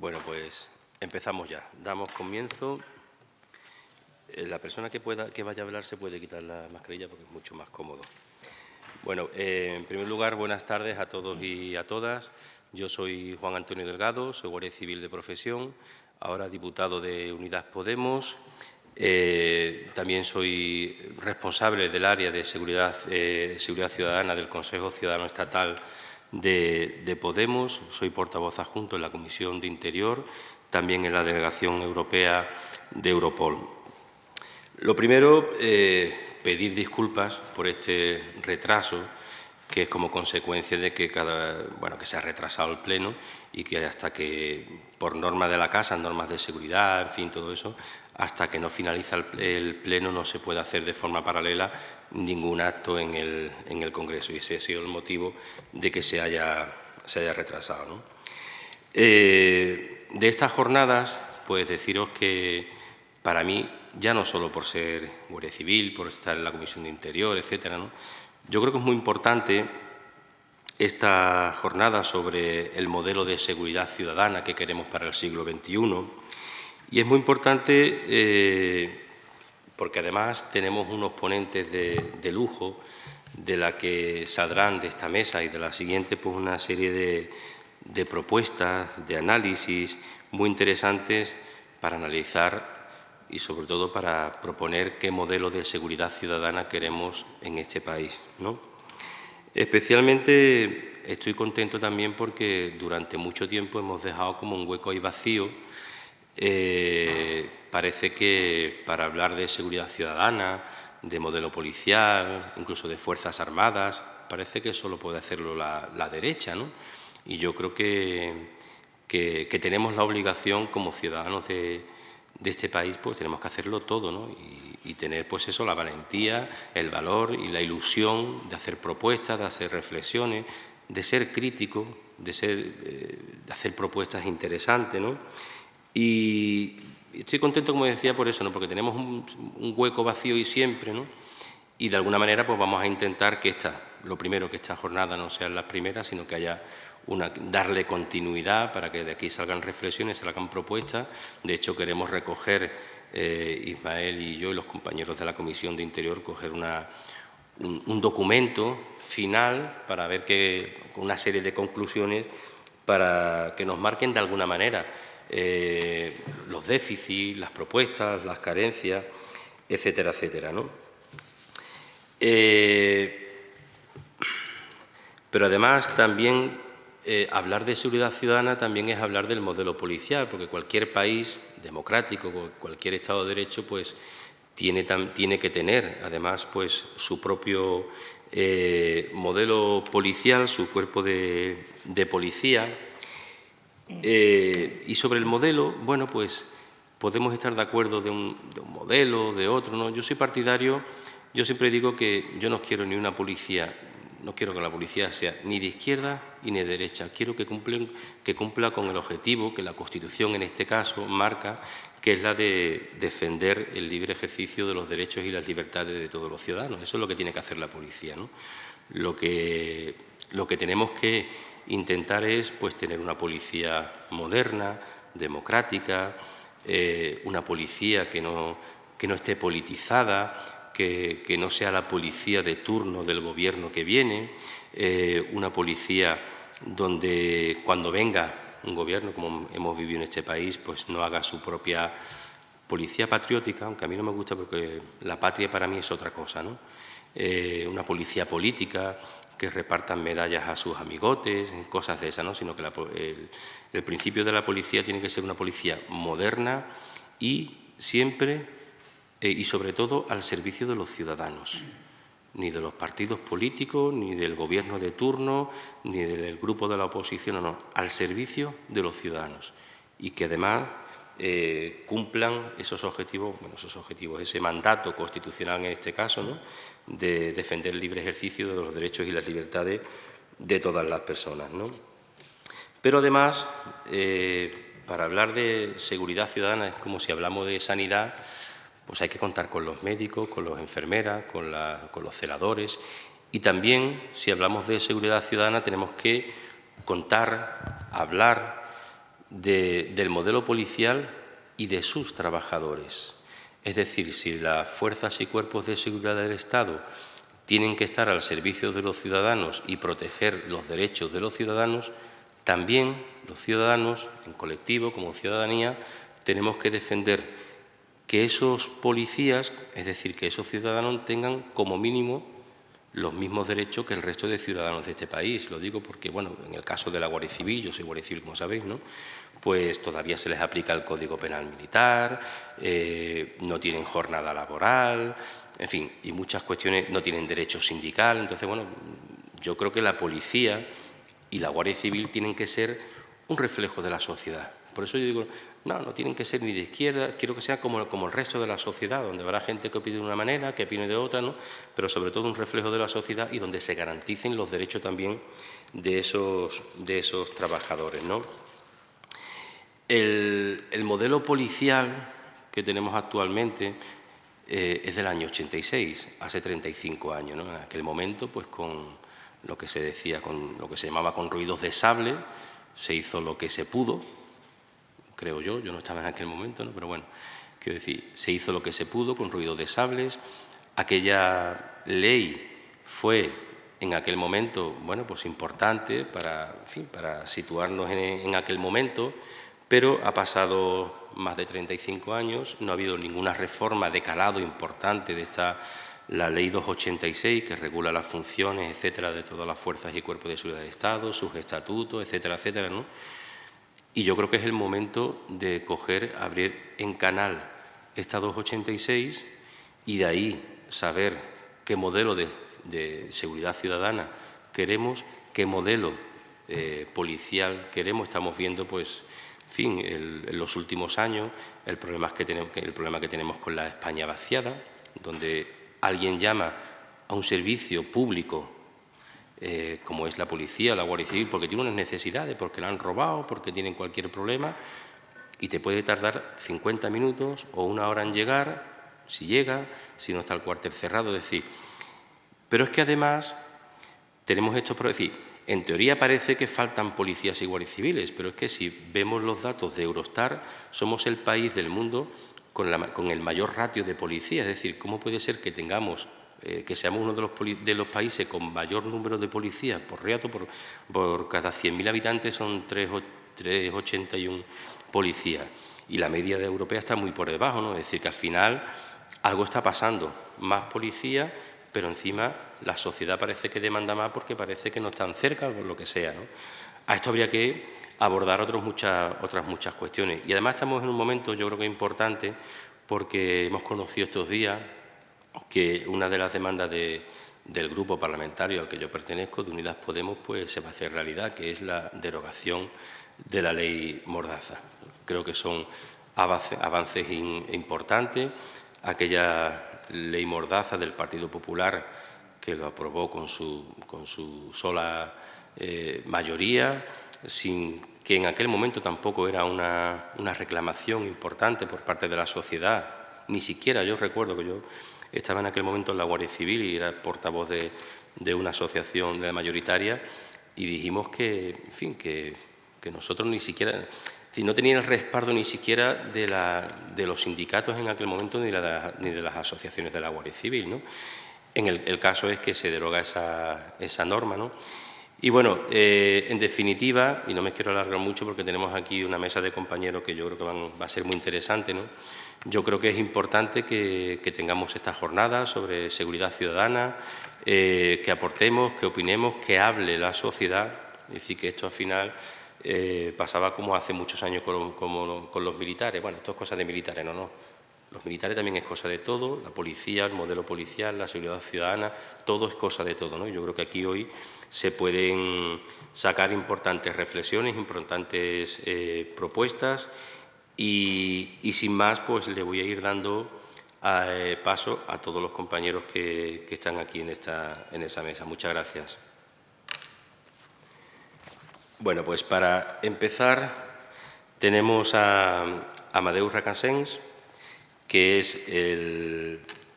Bueno, pues empezamos ya. Damos comienzo. Eh, la persona que, pueda, que vaya a hablar se puede quitar la mascarilla porque es mucho más cómodo. Bueno, eh, en primer lugar, buenas tardes a todos y a todas. Yo soy Juan Antonio Delgado, soy guardia civil de profesión, ahora diputado de Unidad Podemos. Eh, también soy responsable del área de seguridad, seguridad ciudadana del Consejo Ciudadano Estatal de, Podemos, soy portavoz adjunto en la Comisión de Interior, también en la Delegación Europea de Europol. Lo primero, eh, pedir disculpas por este retraso, que es como consecuencia de que, cada, bueno, que se ha retrasado el Pleno y que hasta que, por normas de la Casa, normas de seguridad, en fin, todo eso, hasta que no finaliza el, Pleno no se puede hacer de forma paralela ningún acto en el, en el Congreso. Y ese ha sido el motivo de que se haya, se haya retrasado. Eh, de estas jornadas, pues deciros que para mí, ya no solo por ser Guardia Civil, por estar en la Comisión de Interior, etcétera, yo creo que es muy importante esta jornada sobre el modelo de seguridad ciudadana que queremos para el siglo XXI y es muy importante eh, porque además tenemos unos ponentes de, lujo de la que saldrán de esta mesa y de la siguiente pues una serie de, propuestas, de análisis muy interesantes para analizar y sobre todo para proponer qué modelo de seguridad ciudadana queremos en este país. Especialmente estoy contento también porque durante mucho tiempo hemos dejado como un hueco ahí vacío eh, parece que para hablar de seguridad ciudadana, de modelo policial, incluso de Fuerzas Armadas, parece que solo puede hacerlo la, derecha. ¿no? Y yo creo que, que, tenemos la obligación como ciudadanos de, este país, pues tenemos que hacerlo todo ¿no? y, tener pues eso, la valentía, el valor y la ilusión de hacer propuestas, de hacer reflexiones, de ser crítico, de, ser, eh, de hacer propuestas interesantes. ¿no? Y estoy contento, como decía, por eso, ¿no? porque tenemos un, hueco vacío y siempre, ¿no? y de alguna manera pues vamos a intentar que esta, lo primero, que esta jornada no sea la primera, sino que haya una, darle continuidad para que de aquí salgan reflexiones, salgan propuestas. De hecho, queremos recoger, eh, Ismael y yo y los compañeros de la Comisión de Interior, coger una, un, documento final para ver que, una serie de conclusiones para que nos marquen de alguna manera eh, los déficits, las propuestas, las carencias, etcétera, etcétera. ¿no? Eh, pero además también eh, hablar de seguridad ciudadana también es hablar del modelo policial, porque cualquier país democrático, cualquier Estado de Derecho, pues tiene, tiene que tener además pues su propio modelo policial, su cuerpo de, de policía, eh, y sobre el modelo, bueno, pues podemos estar de acuerdo de un, modelo, de otro, ¿no? Yo soy partidario, yo siempre digo que yo no quiero ni una policía, no quiero que la policía sea ni de izquierda ni de derecha, quiero que, que cumpla con el objetivo que la Constitución en este caso marca, que es la de defender el libre ejercicio de los derechos y las libertades de todos los ciudadanos. Eso es lo que tiene que hacer la policía. ¿no? Lo, que, lo que tenemos que intentar es pues, tener una policía moderna, democrática, eh, una policía que no, que no esté politizada, que, que, no sea la policía de turno del gobierno que viene, eh, una policía donde cuando venga un gobierno, como hemos vivido en este país, pues no haga su propia policía patriótica, aunque a mí no me gusta porque la patria para mí es otra cosa, ¿no? Eh, una policía política, que repartan medallas a sus amigotes, cosas de esas, ¿no? sino que el, principio de la policía tiene que ser una policía moderna y siempre eh, y sobre todo al servicio de los ciudadanos, ni de los partidos políticos, ni del gobierno de turno, ni del grupo de la oposición, no, no, al servicio de los ciudadanos y que además eh, cumplan esos objetivos, bueno, esos objetivos, ese mandato constitucional en este caso, ¿no? De defender el libre ejercicio de los derechos y las libertades de todas las personas. ¿no? Pero además, eh, para hablar de seguridad ciudadana, es como si hablamos de sanidad, pues hay que contar con los médicos, con las enfermeras, con, con los celadores y también, si hablamos de seguridad ciudadana, tenemos que contar, hablar del modelo policial y de sus trabajadores. Es decir, si las fuerzas y cuerpos de seguridad del Estado tienen que estar al servicio de los ciudadanos y proteger los derechos de los ciudadanos, también los ciudadanos, en colectivo, como ciudadanía, tenemos que defender que esos policías, es decir, que esos ciudadanos tengan como mínimo los mismos derechos que el resto de ciudadanos de este país. Lo digo porque, bueno, en el caso de la Guardia Civil, yo soy Guardia Civil, como sabéis, ¿no? Pues todavía se les aplica el Código Penal Militar, eh, no tienen jornada laboral, en fin, y muchas cuestiones no tienen derecho sindical. Entonces, bueno, yo creo que la policía y la Guardia Civil tienen que ser un reflejo de la sociedad. Por eso yo digo, no, no tienen que ser ni de izquierda, quiero que sea como, el resto de la sociedad, donde habrá gente que opine de una manera, que opine de otra, ¿no? pero sobre todo un reflejo de la sociedad y donde se garanticen los derechos también de esos, de esos trabajadores. ¿no? El, modelo policial que tenemos actualmente eh, es del año 86, hace 35 años. ¿no? En aquel momento, pues con lo que se decía, con lo que se llamaba con ruidos de sable, se hizo lo que se pudo, creo yo, yo no estaba en aquel momento, ¿no? pero bueno, quiero decir, se hizo lo que se pudo con ruido de sables, aquella ley fue en aquel momento, bueno, pues importante para, para situarnos en, aquel momento, pero ha pasado más de 35 años, no ha habido ninguna reforma de calado importante de esta la Ley 286, que regula las funciones, etcétera, de todas las fuerzas y cuerpos de seguridad del Estado, sus estatutos, etcétera, etcétera, ¿no? Y yo creo que es el momento de coger, abrir en canal esta 286 y de ahí saber qué modelo de, seguridad ciudadana queremos, qué modelo eh, policial queremos. Estamos viendo, pues, en fin, en los últimos años el problema, que tenemos, el problema que tenemos con la España vaciada, donde alguien llama a un servicio público eh, como es la policía o la Guardia Civil, porque tiene unas necesidades, porque la han robado, porque tienen cualquier problema, y te puede tardar 50 minutos o una hora en llegar, si llega, si no está el cuartel cerrado, es decir. Pero es que además tenemos esto por en teoría parece que faltan policías y guardias civiles, pero es que si vemos los datos de Eurostar, somos el país del mundo con, con el mayor ratio de policías, es decir, ¿cómo puede ser que tengamos eh, que seamos uno de los, de los, países con mayor número de policías por reato, por, por cada 100.000 habitantes son 381 policías. Y la media de europea está muy por debajo, ¿no? es decir, que al final algo está pasando, más policías, pero encima la sociedad parece que demanda más porque parece que no están cerca o lo que sea. ¿no? A esto habría que abordar otras muchas cuestiones. Y además estamos en un momento, yo creo que importante, porque hemos conocido estos días que una de las demandas del grupo parlamentario al que yo pertenezco, de Unidas Podemos, pues se va a hacer realidad, que es la derogación de la ley Mordaza. Creo que son avances importantes. Aquella ley Mordaza del Partido Popular, que lo aprobó con su, con su sola eh, mayoría, sin que en aquel momento tampoco era una, una reclamación importante por parte de la sociedad, ni siquiera yo recuerdo que yo estaba en aquel momento en la Guardia Civil y era portavoz de, una asociación de mayoritaria y dijimos que, en fin, que, nosotros ni siquiera, si no tenían el respaldo ni siquiera de, la, de los sindicatos en aquel momento ni, ni, de las asociaciones de la Guardia Civil. ¿no? En el, caso es que se deroga esa, esa norma. ¿no? Y bueno, eh, en definitiva, y no me quiero alargar mucho porque tenemos aquí una mesa de compañeros que yo creo que va a ser muy interesante, ¿no? Yo creo que es importante que, tengamos esta jornada sobre seguridad ciudadana, eh, que aportemos, que opinemos, que hable la sociedad. Es decir, que esto al final eh, pasaba como hace muchos años con, con, los militares. Bueno, esto es cosa de militares, no, no. Los militares también es cosa de todo, la policía, el modelo policial, la seguridad ciudadana, todo es cosa de todo. ¿no? Yo creo que aquí hoy se pueden sacar importantes reflexiones, importantes eh, propuestas y, sin más, pues le voy a ir dando eh, paso a todos los compañeros que, están aquí en, esta, en esa mesa. Muchas gracias. Bueno, pues para empezar tenemos a Amadeus Racasens, que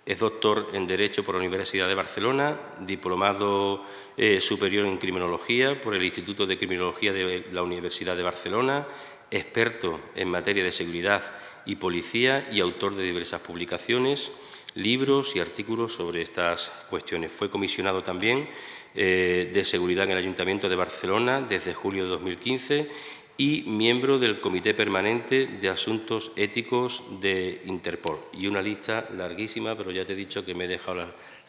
Es doctor en Derecho por la Universidad de Barcelona, diplomado eh, superior en Criminología por el Instituto de Criminología de la Universidad de Barcelona, experto en materia de seguridad y policía y autor de diversas publicaciones, libros y artículos sobre estas cuestiones. Fue comisionado también eh, de Seguridad en el Ayuntamiento de Barcelona desde julio de 2015 y miembro del Comité Permanente de Asuntos Éticos de Interpol. Y una lista larguísima, pero ya te he dicho que me he dejado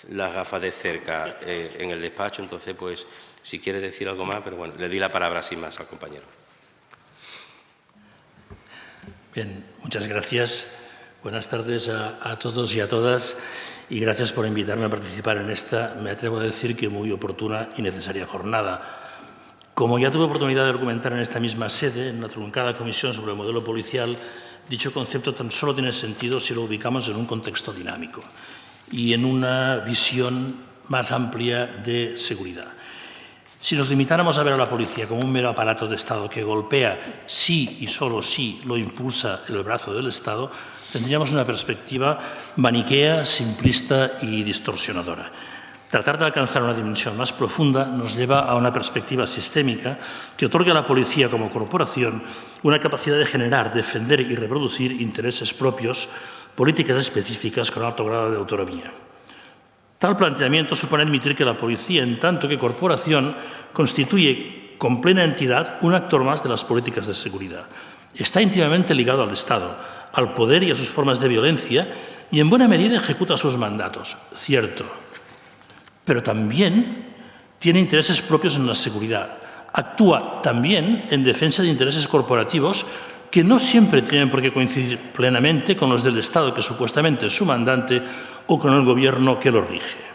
las, gafas de cerca eh, en el despacho, entonces, pues, si quiere decir algo más, pero bueno, le di la palabra sin más al compañero. Bien, muchas gracias. Buenas tardes a, todos y a todas y gracias por invitarme a participar en esta, me atrevo a decir que muy oportuna y necesaria jornada. Como ya tuve oportunidad de argumentar en esta misma sede, en la truncada comisión sobre el modelo policial, dicho concepto tan solo tiene sentido si lo ubicamos en un contexto dinámico y en una visión más amplia de seguridad. Si nos limitáramos a ver a la policía como un mero aparato de Estado que golpea sí y solo sí lo impulsa el brazo del Estado, tendríamos una perspectiva maniquea, simplista y distorsionadora. Tratar de alcanzar una dimensión más profunda nos lleva a una perspectiva sistémica que otorga a la policía como corporación una capacidad de generar, defender y reproducir intereses propios, políticas específicas con alto grado de autonomía. Tal planteamiento supone admitir que la policía, en tanto que corporación, constituye con plena entidad un actor más de las políticas de seguridad. Está íntimamente ligado al Estado, al poder y a sus formas de violencia y en buena medida ejecuta sus mandatos, cierto, pero también tiene intereses propios en la seguridad. Actúa también en defensa de intereses corporativos que no siempre tienen por qué coincidir plenamente con los del Estado, que supuestamente es su mandante, o con el Gobierno que lo rige.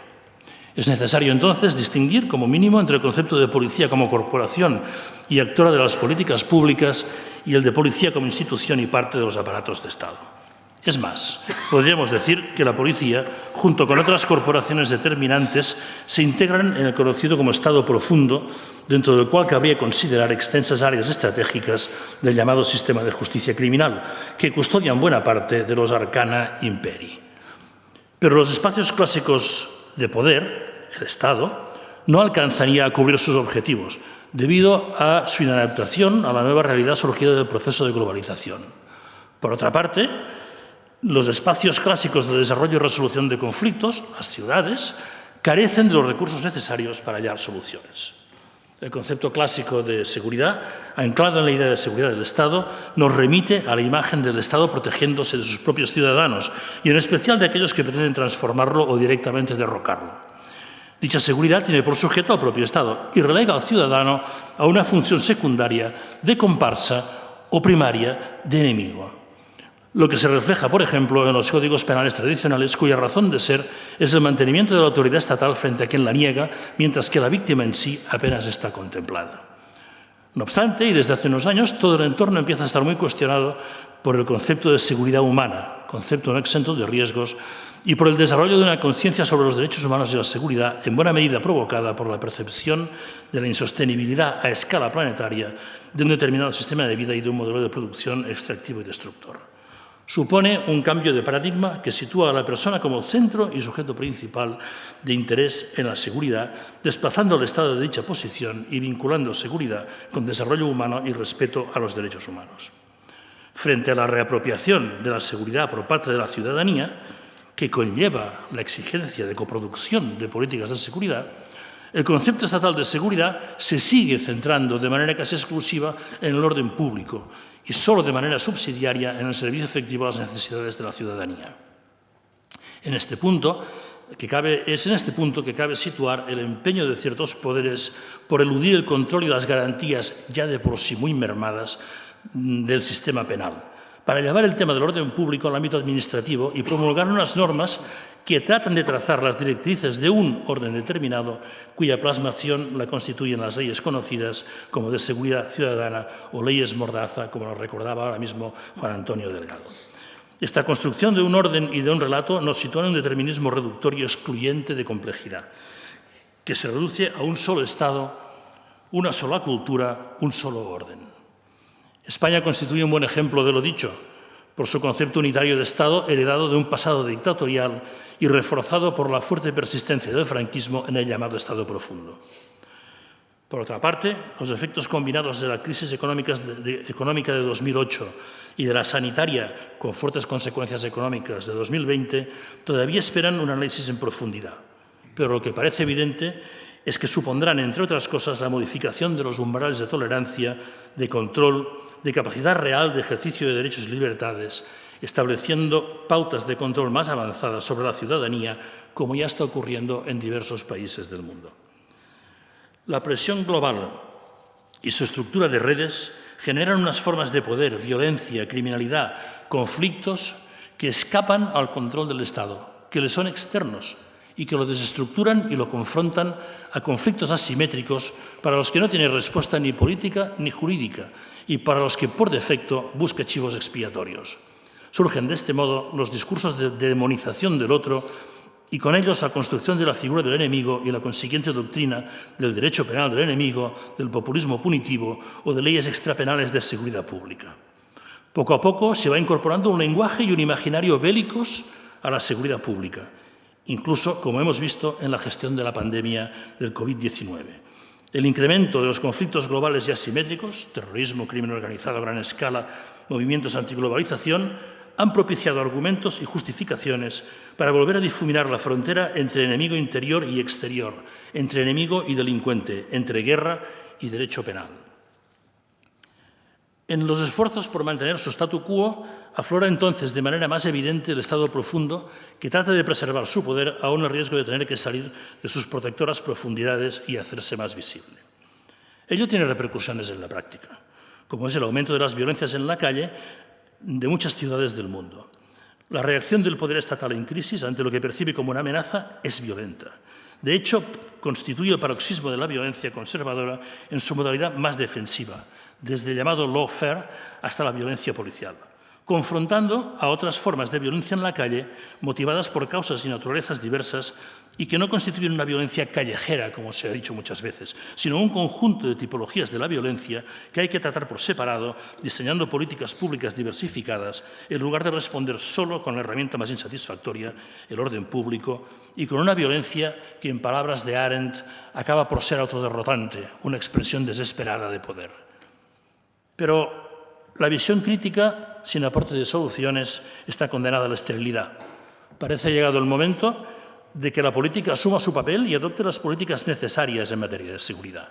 Es necesario entonces distinguir como mínimo entre el concepto de policía como corporación y actora de las políticas públicas y el de policía como institución y parte de los aparatos de Estado. Es más, podríamos decir que la policía, junto con otras corporaciones determinantes, se integran en el conocido como Estado profundo, dentro del cual cabría considerar extensas áreas estratégicas del llamado sistema de justicia criminal, que custodian buena parte de los arcana imperi. Pero los espacios clásicos de poder, el Estado, no alcanzaría a cubrir sus objetivos, debido a su inadaptación a la nueva realidad surgida del proceso de globalización. Por otra parte, los espacios clásicos de desarrollo y resolución de conflictos, las ciudades, carecen de los recursos necesarios para hallar soluciones. El concepto clásico de seguridad, anclado en la idea de seguridad del Estado, nos remite a la imagen del Estado protegiéndose de sus propios ciudadanos y en especial de aquellos que pretenden transformarlo o directamente derrocarlo. Dicha seguridad tiene por sujeto al propio Estado y relega al ciudadano a una función secundaria de comparsa o primaria de enemigo lo que se refleja, por ejemplo, en los códigos penales tradicionales, cuya razón de ser es el mantenimiento de la autoridad estatal frente a quien la niega, mientras que la víctima en sí apenas está contemplada. No obstante, y desde hace unos años, todo el entorno empieza a estar muy cuestionado por el concepto de seguridad humana, concepto no exento de riesgos, y por el desarrollo de una conciencia sobre los derechos humanos y la seguridad, en buena medida provocada por la percepción de la insostenibilidad a escala planetaria de un determinado sistema de vida y de un modelo de producción extractivo y destructor supone un cambio de paradigma que sitúa a la persona como centro y sujeto principal de interés en la seguridad, desplazando el Estado de dicha posición y vinculando seguridad con desarrollo humano y respeto a los derechos humanos. Frente a la reapropiación de la seguridad por parte de la ciudadanía, que conlleva la exigencia de coproducción de políticas de seguridad, el concepto estatal de seguridad se sigue centrando de manera casi exclusiva en el orden público y solo de manera subsidiaria en el servicio efectivo a las necesidades de la ciudadanía. En este punto, es en este punto que cabe situar el empeño de ciertos poderes por eludir el control y las garantías ya de por sí muy mermadas del sistema penal, para llevar el tema del orden público al ámbito administrativo y promulgar unas normas que tratan de trazar las directrices de un orden determinado cuya plasmación la constituyen las leyes conocidas como de seguridad ciudadana o leyes mordaza, como nos recordaba ahora mismo Juan Antonio Delgado. Esta construcción de un orden y de un relato nos sitúa en un determinismo reductor y excluyente de complejidad, que se reduce a un solo Estado, una sola cultura, un solo orden. España constituye un buen ejemplo de lo dicho, por su concepto unitario de Estado heredado de un pasado dictatorial y reforzado por la fuerte persistencia del franquismo en el llamado Estado profundo. Por otra parte, los efectos combinados de la crisis económica de, económica de 2008 y de la sanitaria, con fuertes consecuencias económicas de 2020, todavía esperan un análisis en profundidad. Pero lo que parece evidente es que supondrán, entre otras cosas, la modificación de los umbrales de tolerancia, de control, de capacidad real de ejercicio de derechos y libertades, estableciendo pautas de control más avanzadas sobre la ciudadanía, como ya está ocurriendo en diversos países del mundo. La presión global y su estructura de redes generan unas formas de poder, violencia, criminalidad, conflictos que escapan al control del Estado, que le son externos y que lo desestructuran y lo confrontan a conflictos asimétricos para los que no tiene respuesta ni política ni jurídica y para los que por defecto busca chivos expiatorios. Surgen de este modo los discursos de demonización del otro y con ellos la construcción de la figura del enemigo y la consiguiente doctrina del derecho penal del enemigo, del populismo punitivo o de leyes extrapenales de seguridad pública. Poco a poco se va incorporando un lenguaje y un imaginario bélicos a la seguridad pública, incluso, como hemos visto, en la gestión de la pandemia del COVID-19. El incremento de los conflictos globales y asimétricos, terrorismo, crimen organizado a gran escala, movimientos antiglobalización, han propiciado argumentos y justificaciones para volver a difuminar la frontera entre enemigo interior y exterior, entre enemigo y delincuente, entre guerra y derecho penal. En los esfuerzos por mantener su statu quo, aflora entonces de manera más evidente el Estado profundo que trata de preservar su poder aún el riesgo de tener que salir de sus protectoras profundidades y hacerse más visible. Ello tiene repercusiones en la práctica, como es el aumento de las violencias en la calle, de muchas ciudades del mundo. La reacción del poder estatal en crisis ante lo que percibe como una amenaza es violenta. De hecho, constituye el paroxismo de la violencia conservadora en su modalidad más defensiva, desde el llamado lawfare hasta la violencia policial confrontando a otras formas de violencia en la calle motivadas por causas y naturalezas diversas y que no constituyen una violencia callejera, como se ha dicho muchas veces, sino un conjunto de tipologías de la violencia que hay que tratar por separado, diseñando políticas públicas diversificadas, en lugar de responder solo con la herramienta más insatisfactoria, el orden público, y con una violencia que, en palabras de Arendt, acaba por ser autoderrotante, una expresión desesperada de poder. Pero la visión crítica, sin aporte de soluciones, está condenada a la esterilidad. Parece llegado el momento de que la política asuma su papel y adopte las políticas necesarias en materia de seguridad.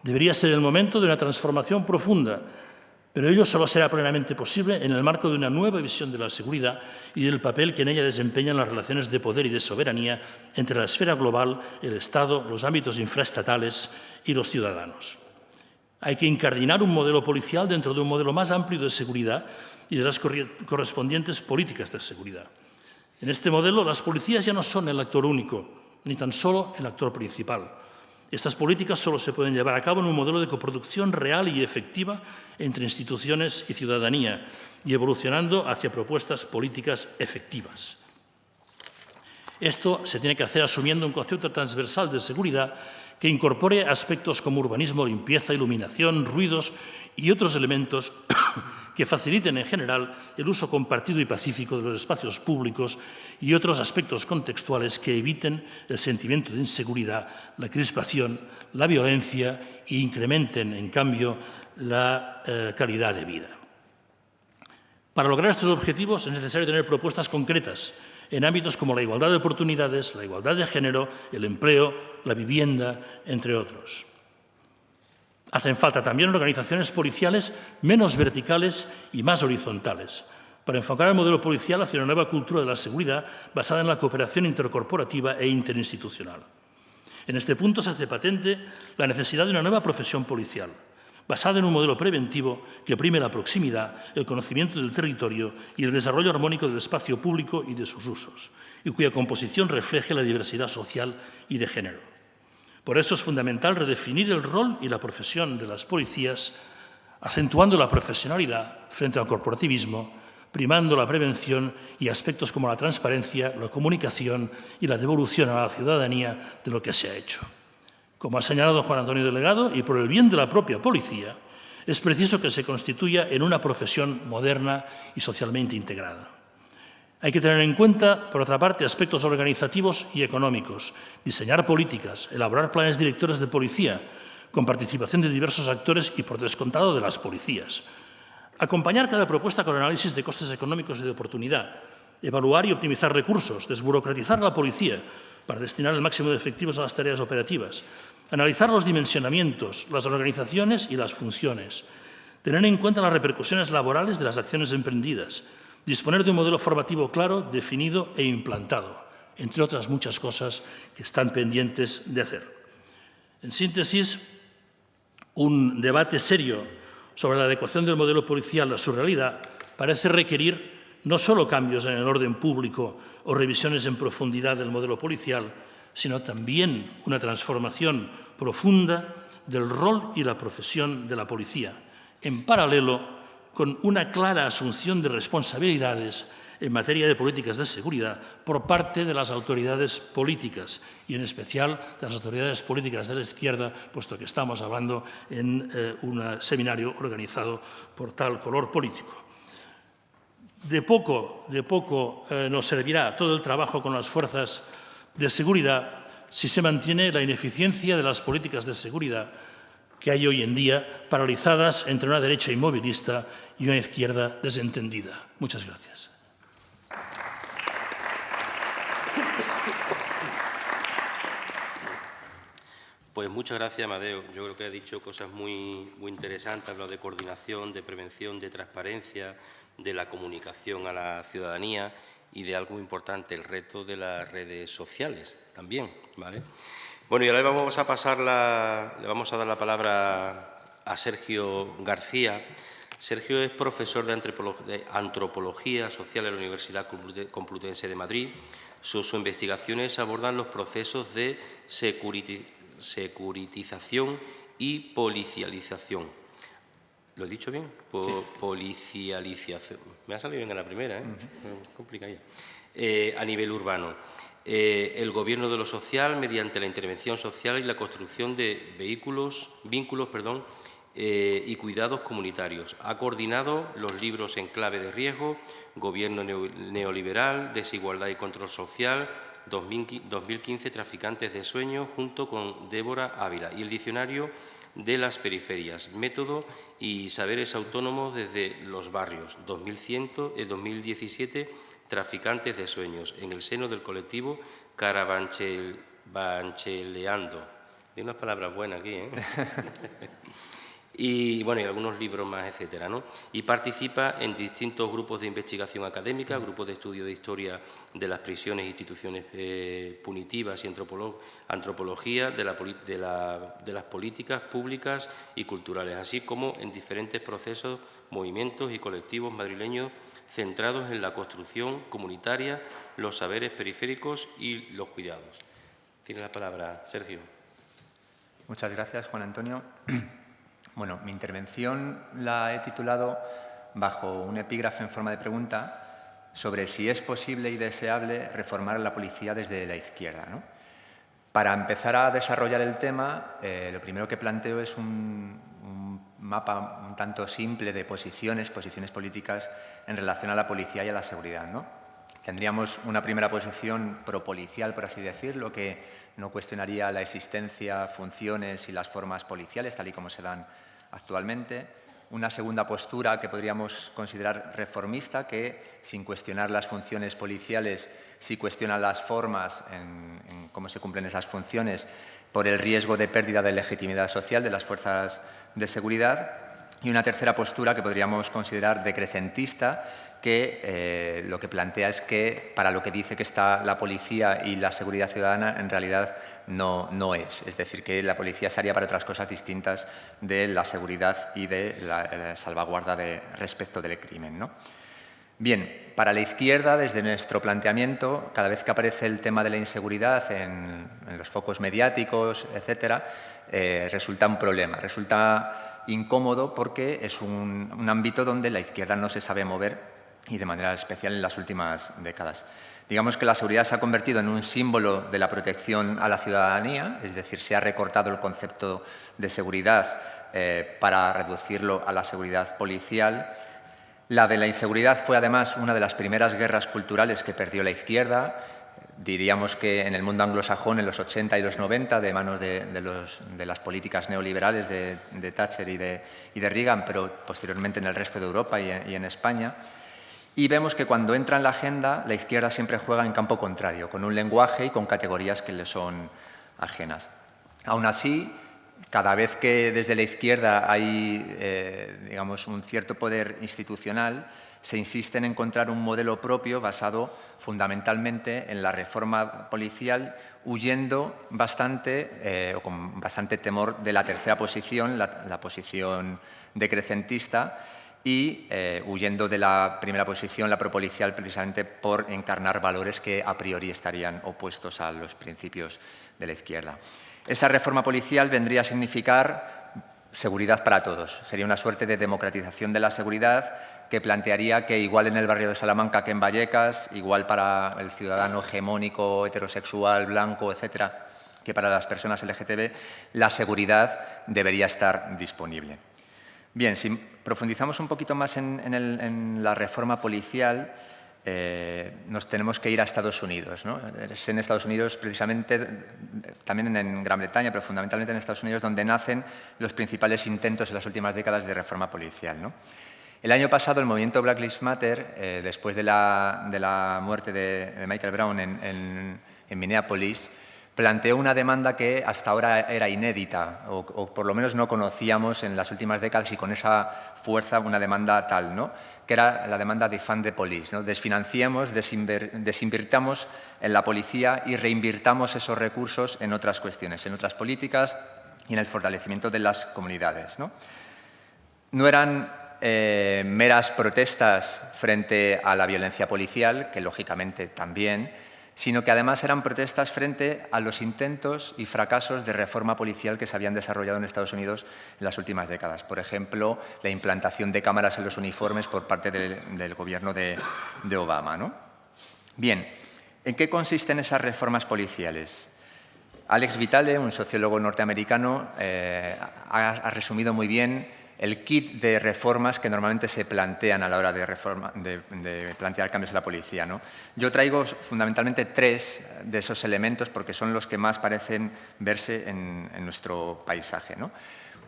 Debería ser el momento de una transformación profunda, pero ello solo será plenamente posible en el marco de una nueva visión de la seguridad y del papel que en ella desempeñan las relaciones de poder y de soberanía entre la esfera global, el Estado, los ámbitos infraestatales y los ciudadanos. Hay que incardinar un modelo policial dentro de un modelo más amplio de seguridad y de las correspondientes políticas de seguridad. En este modelo, las policías ya no son el actor único, ni tan solo el actor principal. Estas políticas solo se pueden llevar a cabo en un modelo de coproducción real y efectiva entre instituciones y ciudadanía y evolucionando hacia propuestas políticas efectivas. Esto se tiene que hacer asumiendo un concepto transversal de seguridad que incorpore aspectos como urbanismo, limpieza, iluminación, ruidos y otros elementos que faciliten en general el uso compartido y pacífico de los espacios públicos y otros aspectos contextuales que eviten el sentimiento de inseguridad, la crispación, la violencia e incrementen, en cambio, la eh, calidad de vida. Para lograr estos objetivos es necesario tener propuestas concretas en ámbitos como la igualdad de oportunidades, la igualdad de género, el empleo, la vivienda, entre otros. Hacen falta también organizaciones policiales menos verticales y más horizontales, para enfocar el modelo policial hacia una nueva cultura de la seguridad basada en la cooperación intercorporativa e interinstitucional. En este punto se hace patente la necesidad de una nueva profesión policial, basada en un modelo preventivo que prime la proximidad, el conocimiento del territorio y el desarrollo armónico del espacio público y de sus usos, y cuya composición refleje la diversidad social y de género. Por eso es fundamental redefinir el rol y la profesión de las policías, acentuando la profesionalidad frente al corporativismo, primando la prevención y aspectos como la transparencia, la comunicación y la devolución a la ciudadanía de lo que se ha hecho. Como ha señalado Juan Antonio Delegado, y por el bien de la propia policía, es preciso que se constituya en una profesión moderna y socialmente integrada. Hay que tener en cuenta, por otra parte, aspectos organizativos y económicos, diseñar políticas, elaborar planes directores de policía, con participación de diversos actores y, por descontado, de las policías. Acompañar cada propuesta con análisis de costes económicos y de oportunidad, evaluar y optimizar recursos, desburocratizar la policía para destinar el máximo de efectivos a las tareas operativas, analizar los dimensionamientos, las organizaciones y las funciones, tener en cuenta las repercusiones laborales de las acciones emprendidas, disponer de un modelo formativo claro, definido e implantado, entre otras muchas cosas que están pendientes de hacer. En síntesis, un debate serio sobre la adecuación del modelo policial a su realidad parece requerir no solo cambios en el orden público o revisiones en profundidad del modelo policial, sino también una transformación profunda del rol y la profesión de la policía, en paralelo con una clara asunción de responsabilidades en materia de políticas de seguridad por parte de las autoridades políticas y, en especial, de las autoridades políticas de la izquierda, puesto que estamos hablando en eh, un seminario organizado por tal color político. De poco, de poco eh, nos servirá todo el trabajo con las fuerzas de seguridad si se mantiene la ineficiencia de las políticas de seguridad que hay hoy en día, paralizadas entre una derecha inmovilista y una izquierda desentendida. Muchas gracias. Pues muchas gracias, Amadeo. Yo creo que ha dicho cosas muy, muy interesantes, hablado de coordinación, de prevención, de transparencia, de la comunicación a la ciudadanía y de algo importante, el reto de las redes sociales también. ¿vale? Bueno, y ahora vamos a pasar le vamos a dar la palabra a Sergio García. Sergio es profesor de Antropología Social en la Universidad Complutense de Madrid. Sus, investigaciones abordan los procesos de securitización y policialización ¿Lo he dicho bien? Policialización. Me ha salido bien en la primera, ¿eh? Eh, a nivel urbano. Eh, el gobierno de lo social mediante la intervención social y la construcción de vehículos, vínculos perdón, eh, y cuidados comunitarios. Ha coordinado los libros en clave de riesgo, Gobierno neoliberal, Desigualdad y Control Social, 2015 Traficantes de Sueños, junto con Débora Ávila, y el diccionario de las periferias, método y saberes autónomos desde los barrios, 2017, Traficantes de Sueños, en el seno del colectivo Caravancheleando. Tiene unas palabras buenas aquí, ¿eh? y bueno, y algunos libros más, etcétera, ¿no? Y participa en distintos grupos de investigación académica, grupos de estudio de historia de las prisiones instituciones eh, punitivas y antropología de, de las políticas públicas y culturales, así como en diferentes procesos, movimientos y colectivos madrileños centrados en la construcción comunitaria, los saberes periféricos y los cuidados. Tiene la palabra Sergio. Muchas gracias, Juan Antonio. Bueno, mi intervención la he titulado bajo un epígrafe en forma de pregunta sobre si es posible y deseable reformar la policía desde la izquierda. Para empezar a desarrollar el tema, eh, lo primero que planteo es un, mapa un tanto simple de posiciones, posiciones políticas en relación a la policía y a la seguridad. Tendríamos una primera posición propolicial, por así decirlo, que no cuestionaría la existencia, funciones y las formas policiales, tal y como se dan actualmente. Una segunda postura que podríamos considerar reformista, que sin cuestionar las funciones policiales, sí cuestiona las formas en, cómo se cumplen esas funciones por el riesgo de pérdida de legitimidad social de las fuerzas de seguridad. Y una tercera postura que podríamos considerar decrecentista, que eh, lo que plantea es que para lo que dice que está la policía y la seguridad ciudadana, en realidad no, no es. Es decir, que la policía estaría para otras cosas distintas de la seguridad y de la, salvaguarda de, respecto del crimen. ¿no? Bien, para la izquierda, desde nuestro planteamiento, cada vez que aparece el tema de la inseguridad en, los focos mediáticos, etcétera, eh, resulta un problema, resulta incómodo porque es un, un ámbito donde la izquierda no se sabe mover y de manera especial en las últimas décadas. Digamos que la seguridad se ha convertido en un símbolo de la protección a la ciudadanía, es decir, se ha recortado el concepto de seguridad eh, para reducirlo a la seguridad policial. La de la inseguridad fue además una de las primeras guerras culturales que perdió la izquierda, diríamos que en el mundo anglosajón en los 80 y los 90, de manos de, las políticas neoliberales de, Thatcher y de, Reagan, pero posteriormente en el resto de Europa y en, España. Y vemos que cuando entra en la agenda, la izquierda siempre juega en campo contrario, con un lenguaje y con categorías que le son ajenas. Aún así, cada vez que desde la izquierda hay eh, digamos, un cierto poder institucional, se insiste en encontrar un modelo propio basado fundamentalmente en la reforma policial, huyendo bastante eh, o con bastante temor de la tercera posición, la, posición decrecentista, y eh, huyendo de la primera posición, la propolicial, precisamente por encarnar valores que a priori estarían opuestos a los principios de la izquierda. Esa reforma policial vendría a significar seguridad para todos. Sería una suerte de democratización de la seguridad que plantearía que igual en el barrio de Salamanca que en Vallecas, igual para el ciudadano hegemónico, heterosexual, blanco, etcétera, que para las personas LGTB, la seguridad debería estar disponible. Bien, si profundizamos un poquito más en, la reforma policial, eh, nos tenemos que ir a Estados Unidos. Es en Estados Unidos, precisamente, también en Gran Bretaña, pero fundamentalmente en Estados Unidos, donde nacen los principales intentos en las últimas décadas de reforma policial. El año pasado el movimiento Black Lives Matter, eh, después de la, muerte de, Michael Brown en, Minneapolis, planteó una demanda que hasta ahora era inédita, o, por lo menos no conocíamos en las últimas décadas y con esa fuerza una demanda tal, ¿no? que era la demanda de Fund the Police. ¿no? Desfinanciemos, desinvirtamos en la policía y reinvirtamos esos recursos en otras cuestiones, en otras políticas y en el fortalecimiento de las comunidades. No, no eran eh, meras protestas frente a la violencia policial, que lógicamente también, sino que además eran protestas frente a los intentos y fracasos de reforma policial que se habían desarrollado en Estados Unidos en las últimas décadas. Por ejemplo, la implantación de cámaras en los uniformes por parte del, gobierno de, Obama. ¿no? Bien, ¿en qué consisten esas reformas policiales? Alex Vitale, un sociólogo norteamericano, eh, ha resumido muy bien el kit de reformas que normalmente se plantean a la hora de, plantear cambios en la policía. Yo traigo fundamentalmente tres de esos elementos porque son los que más parecen verse en, nuestro paisaje.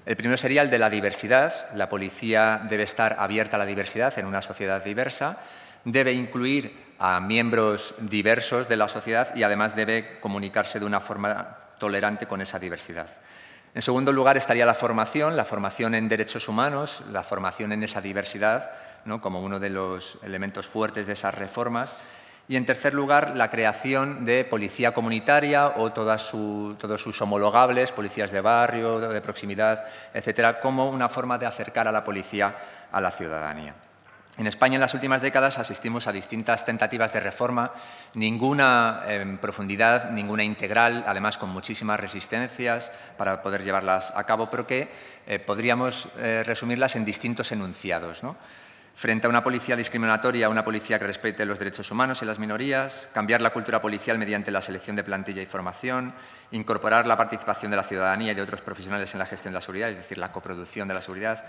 El primero sería el de la diversidad. La policía debe estar abierta a la diversidad en una sociedad diversa, debe incluir a miembros diversos de la sociedad y además debe comunicarse de una forma tolerante con esa diversidad. En segundo lugar estaría la formación, la formación en derechos humanos, la formación en esa diversidad, ¿no? como uno de los elementos fuertes de esas reformas. Y en tercer lugar, la creación de policía comunitaria o todos sus homologables, policías de barrio, de proximidad, etcétera, como una forma de acercar a la policía a la ciudadanía. En España en las últimas décadas asistimos a distintas tentativas de reforma, ninguna en profundidad, ninguna integral, además con muchísimas resistencias para poder llevarlas a cabo, pero que eh, podríamos eh, resumirlas en distintos enunciados. Frente a una policía discriminatoria, una policía que respete los derechos humanos y las minorías, cambiar la cultura policial mediante la selección de plantilla y formación, incorporar la participación de la ciudadanía y de otros profesionales en la gestión de la seguridad, es decir, la coproducción de la seguridad,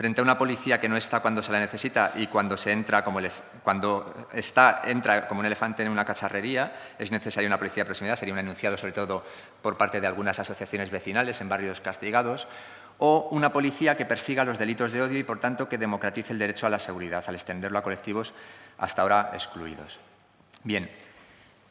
frente a una policía que no está cuando se la necesita y cuando, se entra, como cuando está, entra como un elefante en una cacharrería, es necesaria una policía de proximidad, sería un enunciado sobre todo por parte de algunas asociaciones vecinales en barrios castigados, o una policía que persiga los delitos de odio y, por tanto, que democratice el derecho a la seguridad, al extenderlo a colectivos hasta ahora excluidos. Bien,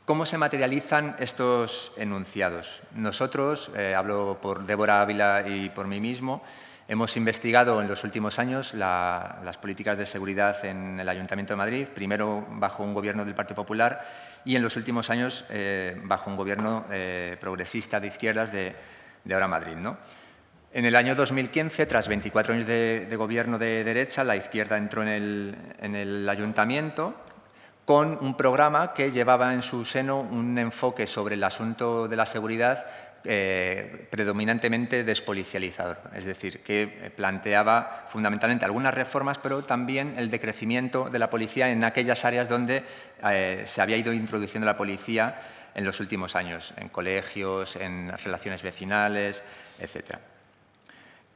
¿Cómo se materializan estos enunciados? Nosotros, eh, hablo por Débora Ávila y por mí mismo, Hemos investigado en los últimos años las políticas de seguridad en el Ayuntamiento de Madrid, primero bajo un gobierno del Partido Popular y en los últimos años eh, bajo un gobierno eh, progresista de izquierdas de, Ahora Madrid. En el año 2015, tras 24 años de, gobierno de derecha, la izquierda entró en el ayuntamiento con un programa que llevaba en su seno un enfoque sobre el asunto de la seguridad eh, predominantemente despolicializador, es decir, que planteaba fundamentalmente algunas reformas, pero también el decrecimiento de la policía en aquellas áreas donde eh, se había ido introduciendo la policía en los últimos años, en colegios, en relaciones vecinales, etc.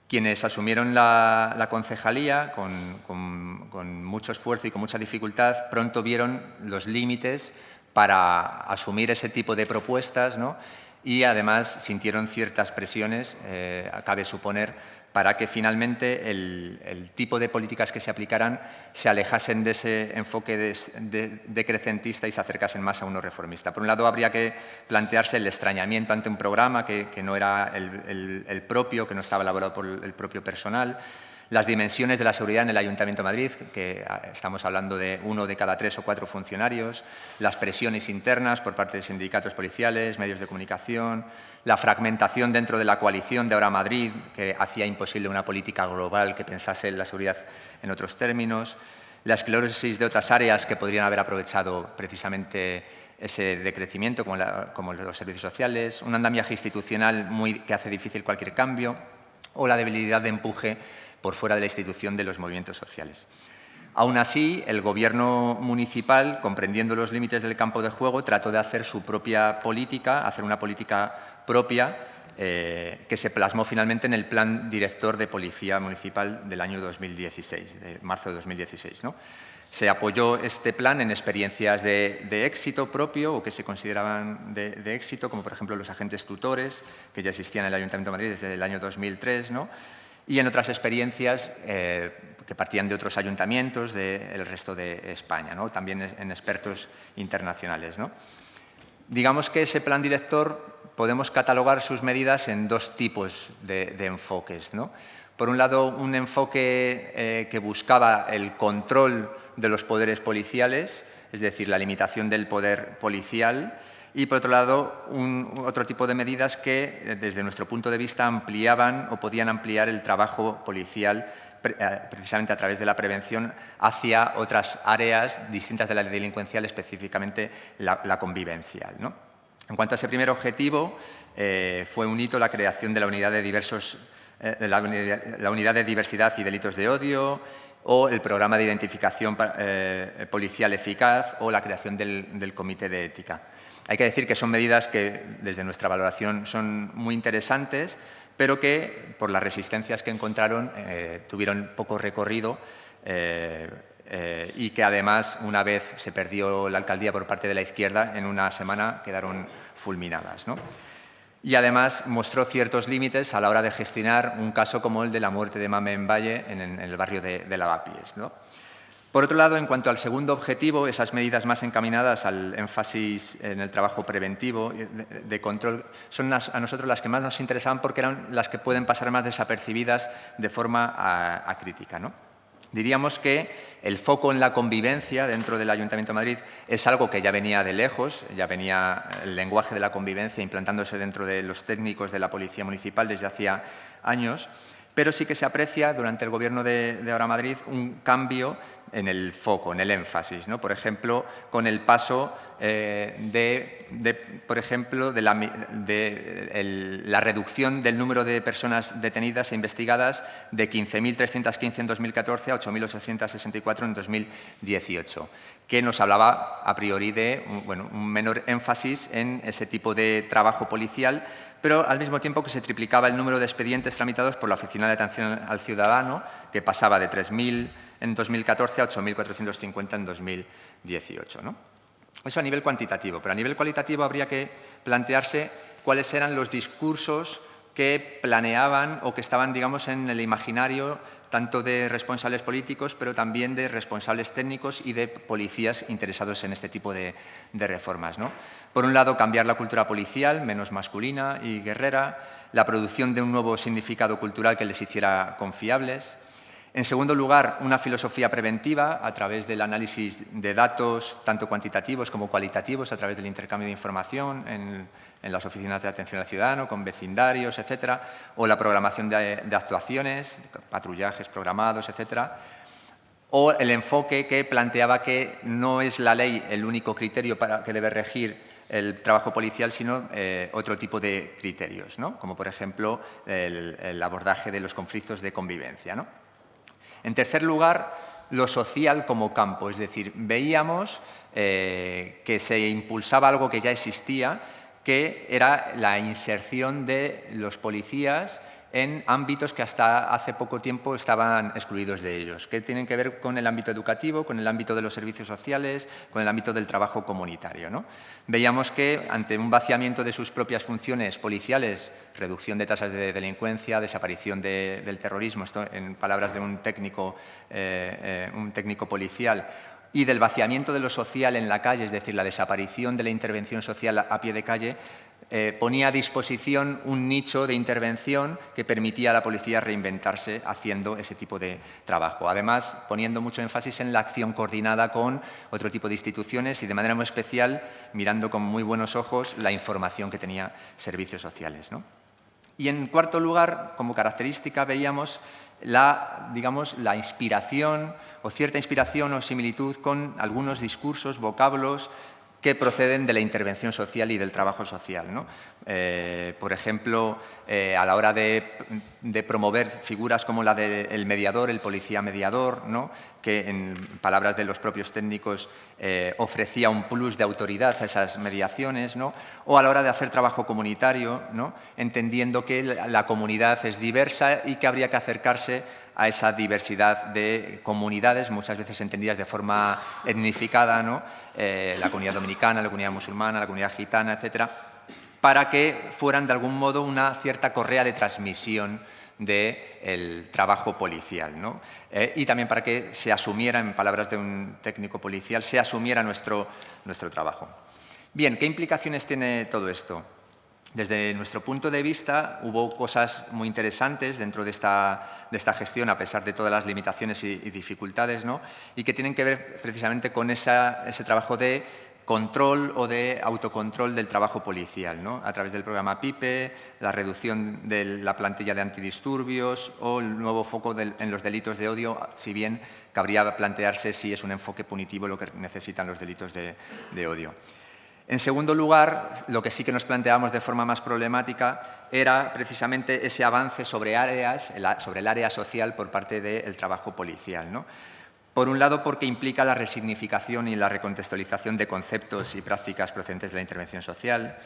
quienes asumieron la, concejalía con, mucho esfuerzo y con mucha dificultad, pronto vieron los límites para asumir ese tipo de propuestas y además sintieron ciertas presiones, eh, cabe suponer, para que finalmente el, tipo de políticas que se aplicaran se alejasen de ese enfoque decrecentista y se acercasen más a uno reformista. Por un lado, habría que plantearse el extrañamiento ante un programa que, no era el, propio, que no estaba elaborado por el propio personal, las dimensiones de la seguridad en el Ayuntamiento de Madrid, que ah, estamos hablando de uno de cada tres o cuatro funcionarios, las presiones internas por parte de sindicatos policiales, medios de comunicación, la fragmentación dentro de la coalición de Ahora Madrid, que hacía imposible una política global que pensase en la seguridad en otros términos, la esclerosis de otras áreas que podrían haber aprovechado precisamente ese decrecimiento, como, como los servicios sociales, un andamiaje institucional muy, que hace difícil cualquier cambio, o la debilidad de empuje por fuera de la institución de los movimientos sociales. Aún así, el Gobierno municipal, comprendiendo los límites del campo de juego, trató de hacer su propia política, hacer una política propia eh, que se plasmó finalmente en el Plan Director de Policía Municipal del año 2016, de marzo de 2016. ¿no? Se apoyó este plan en experiencias de, éxito propio o que se consideraban de, éxito, como por ejemplo los agentes tutores, que ya existían en el Ayuntamiento de Madrid desde el año 2003, ¿no? Y en otras experiencias eh, que partían de otros ayuntamientos del resto de España, también en expertos internacionales. Digamos que ese plan director podemos catalogar sus medidas en dos tipos de, enfoques. Por un lado, un enfoque eh, que buscaba el control de los poderes policiales, es decir, la limitación del poder policial, y, por otro lado, otro tipo de medidas que, eh, desde nuestro punto de vista, ampliaban o podían ampliar el trabajo policial eh, precisamente a través de la prevención hacia otras áreas distintas de la delincuencial, específicamente la, convivencial. En cuanto a ese primer objetivo, eh, fue un hito la creación de la unidad de, diversos, la, unidad, de diversidad y delitos de odio, o el programa de identificación policial eficaz o la creación del comité de ética. Hay que decir que son medidas que, desde nuestra valoración, son muy interesantes, pero que, por las resistencias que encontraron, eh, tuvieron poco recorrido eh, eh, y que, además, una vez se perdió la alcaldía por parte de la izquierda, en una semana quedaron fulminadas. Y, además, mostró ciertos límites a la hora de gestionar un caso como el de la muerte de Mame en Valle, en, el barrio de, de Lavapiés. ¿no? Por otro lado, en cuanto al segundo objetivo, esas medidas más encaminadas al énfasis en el trabajo preventivo de, control, son a nosotros las que más nos interesaban porque eran las que pueden pasar más desapercibidas de forma acrítica. ¿no? Diríamos que el foco en la convivencia dentro del Ayuntamiento de Madrid es algo que ya venía de lejos, ya venía el lenguaje de la convivencia implantándose dentro de los técnicos de la Policía Municipal desde hacía años, pero sí que se aprecia durante el Gobierno de Ahora Madrid un cambio en el foco, en el énfasis. ¿no? Por ejemplo, con el paso eh, de, por ejemplo, de, la, reducción del número de personas detenidas e investigadas de 15.315 en 2014 a 8.864 en 2018, que nos hablaba a priori de bueno, un menor énfasis en ese tipo de trabajo policial, pero al mismo tiempo que se triplicaba el número de expedientes tramitados por la Oficina de Atención al Ciudadano, que pasaba de 3.000 en 2014 a 8.450 en 2018. ¿no? Eso a nivel cuantitativo, pero a nivel cualitativo habría que plantearse cuáles eran los discursos que planeaban o que estaban, digamos, en el imaginario tanto de responsables políticos, pero también de responsables técnicos y de policías interesados en este tipo de, reformas. Por un lado, cambiar la cultura policial, menos masculina y guerrera, la producción de un nuevo significado cultural que les hiciera confiables, en segundo lugar, una filosofía preventiva a través del análisis de datos, tanto cuantitativos como cualitativos, a través del intercambio de información en, las oficinas de atención al ciudadano, con vecindarios, etcétera, o la programación de, actuaciones, patrullajes programados, etcétera, o el enfoque que planteaba que no es la ley el único criterio para que debe regir el trabajo policial, sino eh, otro tipo de criterios, ¿no? como por ejemplo el, el abordaje de los conflictos de convivencia. ¿no? En tercer lugar, lo social como campo, es decir, veíamos eh, que se impulsaba algo que ya existía, que era la inserción de los policías en ámbitos que hasta hace poco tiempo estaban excluidos de ellos, que tienen que ver con el ámbito educativo, con el ámbito de los servicios sociales, con el ámbito del trabajo comunitario. ¿no? Veíamos que ante un vaciamiento de sus propias funciones policiales, reducción de tasas de delincuencia, desaparición del terrorismo, esto en palabras de un técnico, eh, eh, un técnico policial, y del vaciamiento de lo social en la calle, es decir, la desaparición de la intervención social a pie de calle, eh, ponía a disposición un nicho de intervención que permitía a la policía reinventarse haciendo ese tipo de trabajo. Además, poniendo mucho énfasis en la acción coordinada con otro tipo de instituciones y de manera muy especial mirando con muy buenos ojos la información que tenía servicios sociales. Y en cuarto lugar, como característica, veíamos la, digamos, la inspiración o cierta inspiración o similitud con algunos discursos, vocablos, que proceden de la intervención social y del trabajo social. Eh, por ejemplo, eh, a la hora de, promover figuras como la del mediador, el policía mediador, que en palabras de los propios técnicos eh, ofrecía un plus de autoridad a esas mediaciones, o a la hora de hacer trabajo comunitario, entendiendo que la comunidad es diversa y que habría que acercarse a esa diversidad de comunidades, muchas veces entendidas de forma etnificada, ¿no? Eh, la comunidad dominicana, la comunidad musulmana, la comunidad gitana, etcétera, para que fueran de algún modo una cierta correa de transmisión del trabajo policial. ¿no? Eh, y también para que se asumiera, en palabras de un técnico policial, se asumiera nuestro, nuestro trabajo. Bien, ¿qué implicaciones tiene todo esto? Desde nuestro punto de vista, hubo cosas muy interesantes dentro de esta, de esta gestión, a pesar de todas las limitaciones y, dificultades, ¿no? y que tienen que ver precisamente con esa, ese trabajo de control o de autocontrol del trabajo policial, ¿no? a través del programa PIPE, la reducción de la plantilla de antidisturbios o el nuevo foco en los delitos de odio, si bien cabría plantearse si es un enfoque punitivo lo que necesitan los delitos de, odio. En segundo lugar, lo que sí que nos planteábamos de forma más problemática era precisamente ese avance sobre, áreas, sobre el área social por parte del trabajo policial. Por un lado, porque implica la resignificación y la recontextualización de conceptos y prácticas procedentes de la intervención social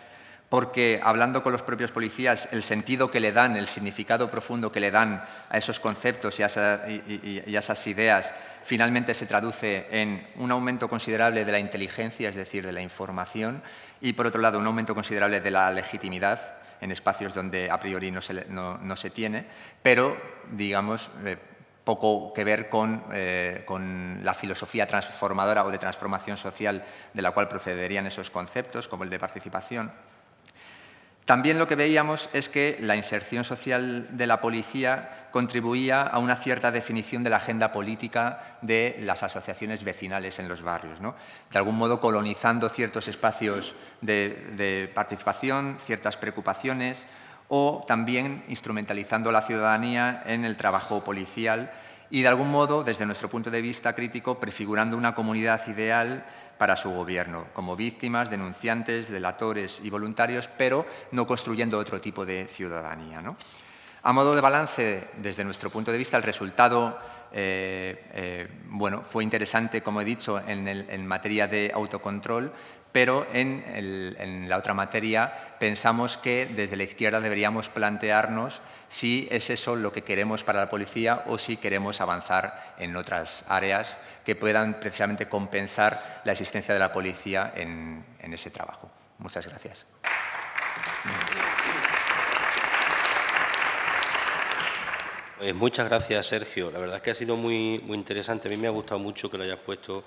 porque hablando con los propios policías, el sentido que le dan, el significado profundo que le dan a esos conceptos y a, esas ideas, finalmente se traduce en un aumento considerable de la inteligencia, es decir, de la información, y por otro lado, un aumento considerable de la legitimidad en espacios donde a priori no se, tiene, pero, digamos, eh, poco que ver con, eh, con, la filosofía transformadora o de transformación social de la cual procederían esos conceptos, como el de participación. También lo que veíamos es que la inserción social de la policía contribuía a una cierta definición de la agenda política de las asociaciones vecinales en los barrios, de algún modo colonizando ciertos espacios de, participación, ciertas preocupaciones o también instrumentalizando a la ciudadanía en el trabajo policial y de algún modo, desde nuestro punto de vista crítico, prefigurando una comunidad ideal para su gobierno, como víctimas, denunciantes, delatores y voluntarios, pero no construyendo otro tipo de ciudadanía. A modo de balance, desde nuestro punto de vista, el resultado eh, eh, bueno, fue interesante, como he dicho, en, materia de autocontrol, pero en, la otra materia pensamos que desde la izquierda deberíamos plantearnos si es eso lo que queremos para la policía o si queremos avanzar en otras áreas que puedan precisamente compensar la existencia de la policía en, ese trabajo. Muchas gracias. Pues muchas gracias, Sergio. La verdad es que ha sido muy, muy interesante. A mí me ha gustado mucho que lo hayas puesto,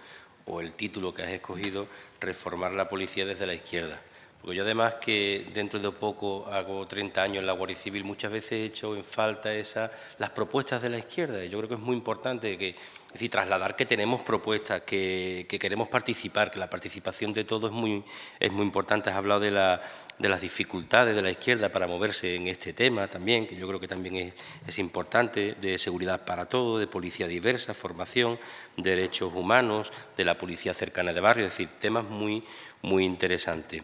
o el título que has escogido, Reformar la policía desde la izquierda. Porque yo además que dentro de poco hago 30 años en la Guardia Civil, muchas veces he hecho en falta esa, las propuestas de la izquierda. Yo creo que es muy importante que, es decir, trasladar que tenemos propuestas, que, queremos participar, que la participación de todos es muy, es muy importante. Has hablado de, la, de las dificultades de la izquierda para moverse en este tema también, que yo creo que también es, es importante, de seguridad para todos, de policía diversa, formación, derechos humanos, de la policía cercana de barrio, es decir, temas muy muy interesante.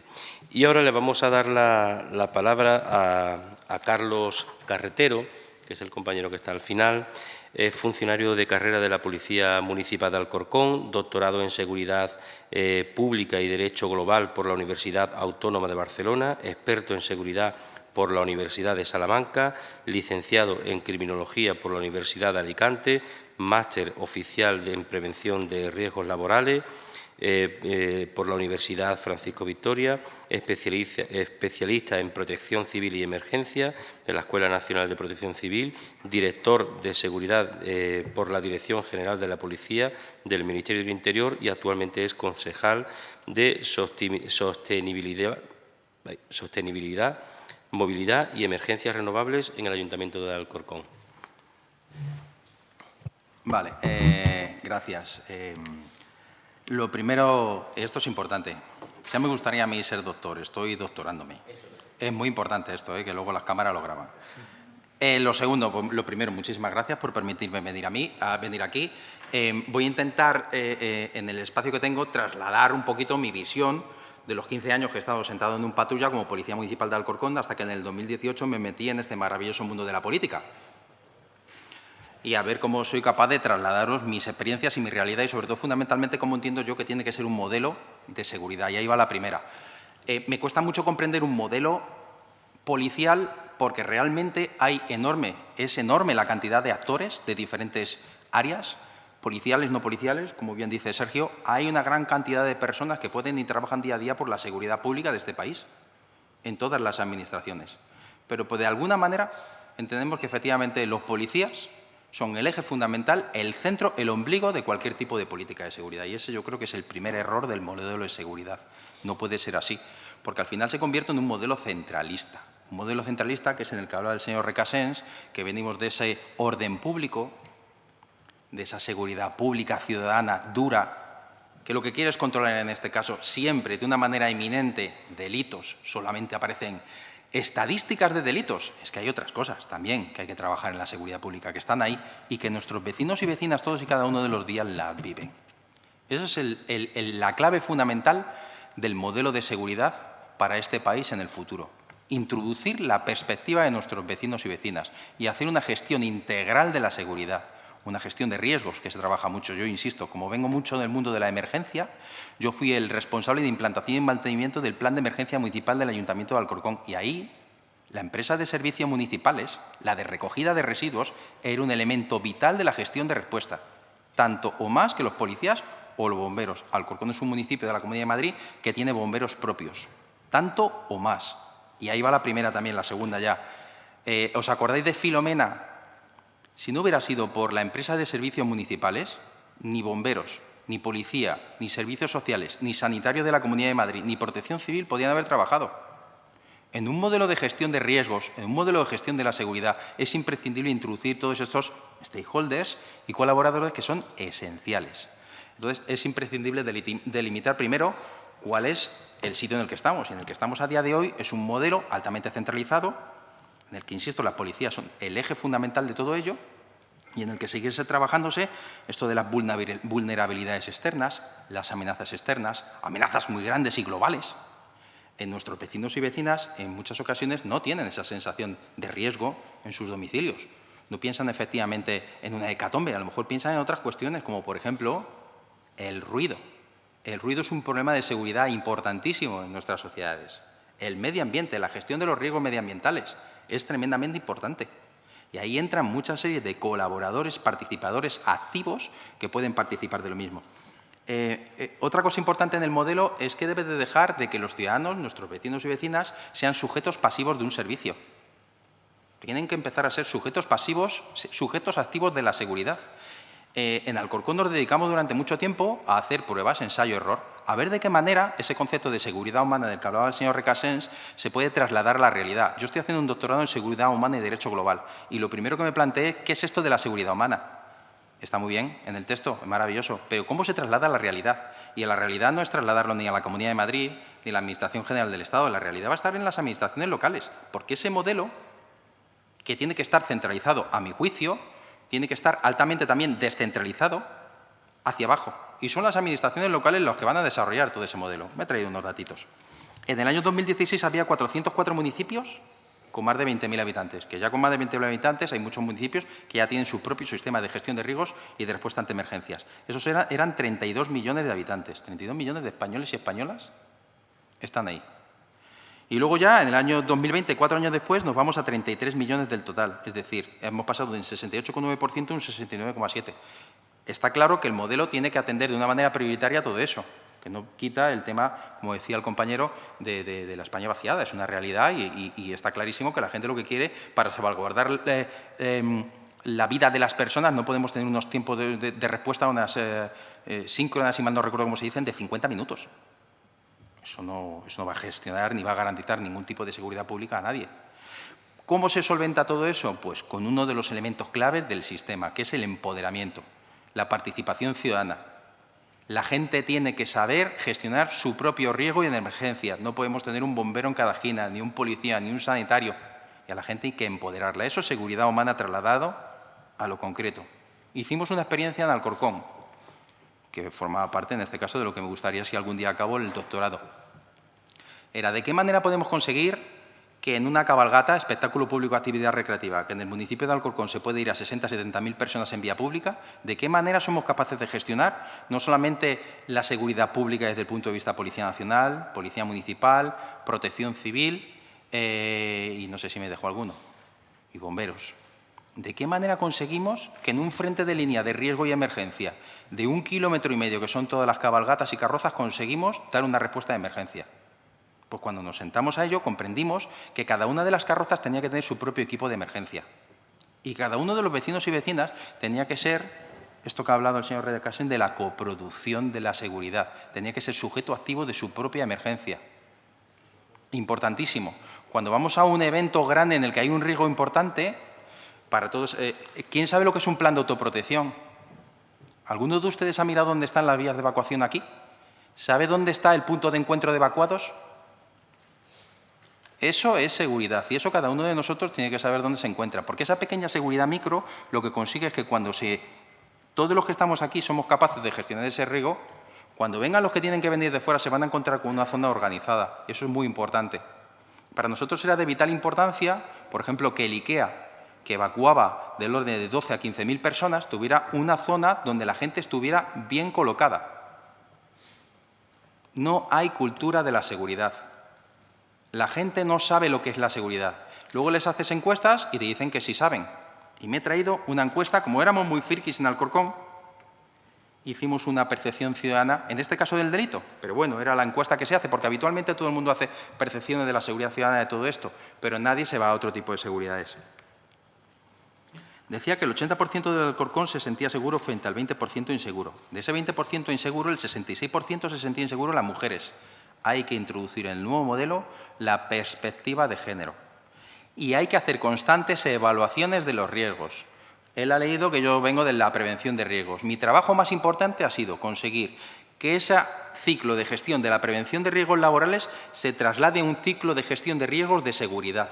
Y ahora le vamos a dar la, palabra a, Carlos Carretero, que es el compañero que está al final, es funcionario de carrera de la Policía Municipal de Alcorcón, doctorado en Seguridad eh, Pública y Derecho Global por la Universidad Autónoma de Barcelona, experto en Seguridad por la Universidad de Salamanca, licenciado en Criminología por la Universidad de Alicante, máster oficial en Prevención de Riesgos Laborales, eh, eh, por la Universidad Francisco Victoria, especialista, en Protección Civil y Emergencia de la Escuela Nacional de Protección Civil, director de Seguridad eh, por la Dirección General de la Policía del Ministerio del Interior y actualmente es concejal de Sostenibilidad, Sostenibilidad Movilidad y Emergencias Renovables en el Ayuntamiento de Alcorcón. Vale, gracias. Lo primero, esto es importante. Ya me gustaría a mí ser doctor, estoy doctorándome. Es muy importante esto, ¿eh? que luego las cámaras lo graban. Eh, lo segundo, pues, lo primero, muchísimas gracias por permitirme venir a mí, venir aquí. Eh, voy a intentar, en el espacio que tengo, trasladar un poquito mi visión de los 15 años que he estado sentado en un patrulla como policía municipal de Alcorcón hasta que en el 2018 me metí en este maravilloso mundo de la política y a ver cómo soy capaz de trasladaros mis experiencias y mi realidad y sobre todo fundamentalmente cómo entiendo yo que tiene que ser un modelo de seguridad. Y ahí va la primera. Eh, me cuesta mucho comprender un modelo policial porque realmente hay enorme, es enorme la cantidad de actores de diferentes áreas, policiales, no policiales, como bien dice Sergio, hay una gran cantidad de personas que pueden y trabajan día a día por la seguridad pública de este país, en todas las administraciones. Pero pues, de alguna manera entendemos que efectivamente los policías son el eje fundamental, el centro, el ombligo de cualquier tipo de política de seguridad. Y ese yo creo que es el primer error del modelo de seguridad. No puede ser así, porque al final se convierte en un modelo centralista. Un modelo centralista que es en el que habla el señor Recasens, que venimos de ese orden público, de esa seguridad pública ciudadana dura, que lo que quiere es controlar en este caso siempre de una manera eminente delitos, solamente aparecen Estadísticas de delitos, es que hay otras cosas también que hay que trabajar en la seguridad pública, que están ahí y que nuestros vecinos y vecinas todos y cada uno de los días las viven. Esa es la clave fundamental del modelo de seguridad para este país en el futuro. Introducir la perspectiva de nuestros vecinos y vecinas y hacer una gestión integral de la seguridad una gestión de riesgos que se trabaja mucho. Yo insisto, como vengo mucho del mundo de la emergencia, yo fui el responsable de implantación y mantenimiento del Plan de Emergencia Municipal del Ayuntamiento de Alcorcón y ahí la empresa de servicios municipales, la de recogida de residuos, era un elemento vital de la gestión de respuesta, tanto o más que los policías o los bomberos. Alcorcón es un municipio de la Comunidad de Madrid que tiene bomberos propios, tanto o más. Y ahí va la primera también, la segunda ya. Eh, ¿Os acordáis de Filomena, si no hubiera sido por la empresa de servicios municipales, ni bomberos, ni policía, ni servicios sociales, ni sanitario de la Comunidad de Madrid, ni protección civil podían haber trabajado. En un modelo de gestión de riesgos, en un modelo de gestión de la seguridad, es imprescindible introducir todos estos stakeholders y colaboradores que son esenciales. Entonces, es imprescindible delimitar primero cuál es el sitio en el que estamos. Y en el que estamos a día de hoy es un modelo altamente centralizado, en el que, insisto, las policías son el eje fundamental de todo ello y en el que seguirse trabajándose esto de las vulnerabilidades externas, las amenazas externas, amenazas muy grandes y globales. En nuestros vecinos y vecinas, en muchas ocasiones, no tienen esa sensación de riesgo en sus domicilios. No piensan efectivamente en una hecatombe, a lo mejor piensan en otras cuestiones, como por ejemplo el ruido. El ruido es un problema de seguridad importantísimo en nuestras sociedades. El medio ambiente, la gestión de los riesgos medioambientales, es tremendamente importante. Y ahí entran muchas series de colaboradores, participadores activos que pueden participar de lo mismo. Eh, eh, otra cosa importante en el modelo es que debe de dejar de que los ciudadanos, nuestros vecinos y vecinas, sean sujetos pasivos de un servicio. Tienen que empezar a ser sujetos pasivos, sujetos activos de la seguridad. Eh, en Alcorcón nos dedicamos durante mucho tiempo a hacer pruebas, ensayo-error, a ver de qué manera ese concepto de seguridad humana del que hablaba el señor Recasens se puede trasladar a la realidad. Yo estoy haciendo un doctorado en seguridad humana y derecho global y lo primero que me planteé, ¿qué es esto de la seguridad humana? Está muy bien en el texto, es maravilloso, pero ¿cómo se traslada a la realidad? Y a la realidad no es trasladarlo ni a la Comunidad de Madrid ni a la Administración General del Estado, la realidad va a estar en las administraciones locales, porque ese modelo, que tiene que estar centralizado, a mi juicio, tiene que estar altamente también descentralizado hacia abajo. Y son las administraciones locales las que van a desarrollar todo ese modelo. Me he traído unos datitos. En el año 2016 había 404 municipios con más de 20.000 habitantes, que ya con más de 20.000 habitantes hay muchos municipios que ya tienen su propio sistema de gestión de riesgos y de respuesta ante emergencias. Esos eran, eran 32 millones de habitantes, 32 millones de españoles y españolas están ahí. Y luego ya, en el año 2020, cuatro años después, nos vamos a 33 millones del total. Es decir, hemos pasado de un 68,9% a un 69,7%. Está claro que el modelo tiene que atender de una manera prioritaria todo eso, que no quita el tema, como decía el compañero, de, la España vaciada. Es una realidad y, está clarísimo que la gente lo que quiere, para salvaguardar eh, em, la vida de las personas, no podemos tener unos tiempos de, respuesta, unas eh, eh, síncronas, si mal no recuerdo cómo se dicen, de 50 minutos. Eso no, va a gestionar ni va a garantizar ningún tipo de seguridad pública a nadie. ¿Cómo se solventa todo eso? Pues con uno de los elementos claves del sistema, que es el empoderamiento, la participación ciudadana. La gente tiene que saber gestionar su propio riesgo y en emergencias. No podemos tener un bombero en cada esquina, ni un policía, ni un sanitario. Y a la gente hay que empoderarla. Eso es seguridad humana trasladado a lo concreto. Hicimos una experiencia en Alcorcón, que formaba parte, en este caso, de lo que me gustaría si algún día acabo el doctorado. Era de qué manera podemos conseguir que en una cabalgata, espectáculo público, actividad recreativa, que en el municipio de Alcorcón se puede ir a 60 70 mil personas en vía pública, de qué manera somos capaces de gestionar no solamente la seguridad pública desde el punto de vista Policía Nacional, Policía Municipal, Protección Civil eh, y no sé si me dejo alguno, y bomberos. ¿De qué manera conseguimos que en un frente de línea de riesgo y emergencia de un kilómetro y medio, que son todas las cabalgatas y carrozas, conseguimos dar una respuesta de emergencia? Pues cuando nos sentamos a ello, comprendimos que cada una de las carrozas tenía que tener su propio equipo de emergencia. Y cada uno de los vecinos y vecinas tenía que ser, esto que ha hablado el señor Redecasen, de la coproducción de la seguridad. Tenía que ser sujeto activo de su propia emergencia. Importantísimo. Cuando vamos a un evento grande en el que hay un riesgo importante, para todos. Eh, ¿Quién sabe lo que es un plan de autoprotección? ¿Alguno de ustedes ha mirado dónde están las vías de evacuación aquí? ¿Sabe dónde está el punto de encuentro de evacuados? Eso es seguridad y eso cada uno de nosotros tiene que saber dónde se encuentra. Porque esa pequeña seguridad micro lo que consigue es que cuando se, todos los que estamos aquí somos capaces de gestionar ese riesgo, cuando vengan los que tienen que venir de fuera se van a encontrar con una zona organizada. Eso es muy importante. Para nosotros era de vital importancia, por ejemplo, que el IKEA que evacuaba del orden de 12 a 15.000 personas tuviera una zona donde la gente estuviera bien colocada. No hay cultura de la seguridad. La gente no sabe lo que es la seguridad. Luego les haces encuestas y te dicen que sí saben. Y me he traído una encuesta, como éramos muy firquis en Alcorcón, hicimos una percepción ciudadana, en este caso del delito, pero bueno, era la encuesta que se hace, porque habitualmente todo el mundo hace percepciones de la seguridad ciudadana de todo esto, pero nadie se va a otro tipo de seguridades decía que el 80% del Alcorcón se sentía seguro frente al 20% inseguro. De ese 20% inseguro, el 66% se sentía inseguro las mujeres. Hay que introducir en el nuevo modelo la perspectiva de género. Y hay que hacer constantes evaluaciones de los riesgos. Él ha leído que yo vengo de la prevención de riesgos. Mi trabajo más importante ha sido conseguir que ese ciclo de gestión de la prevención de riesgos laborales se traslade a un ciclo de gestión de riesgos de seguridad,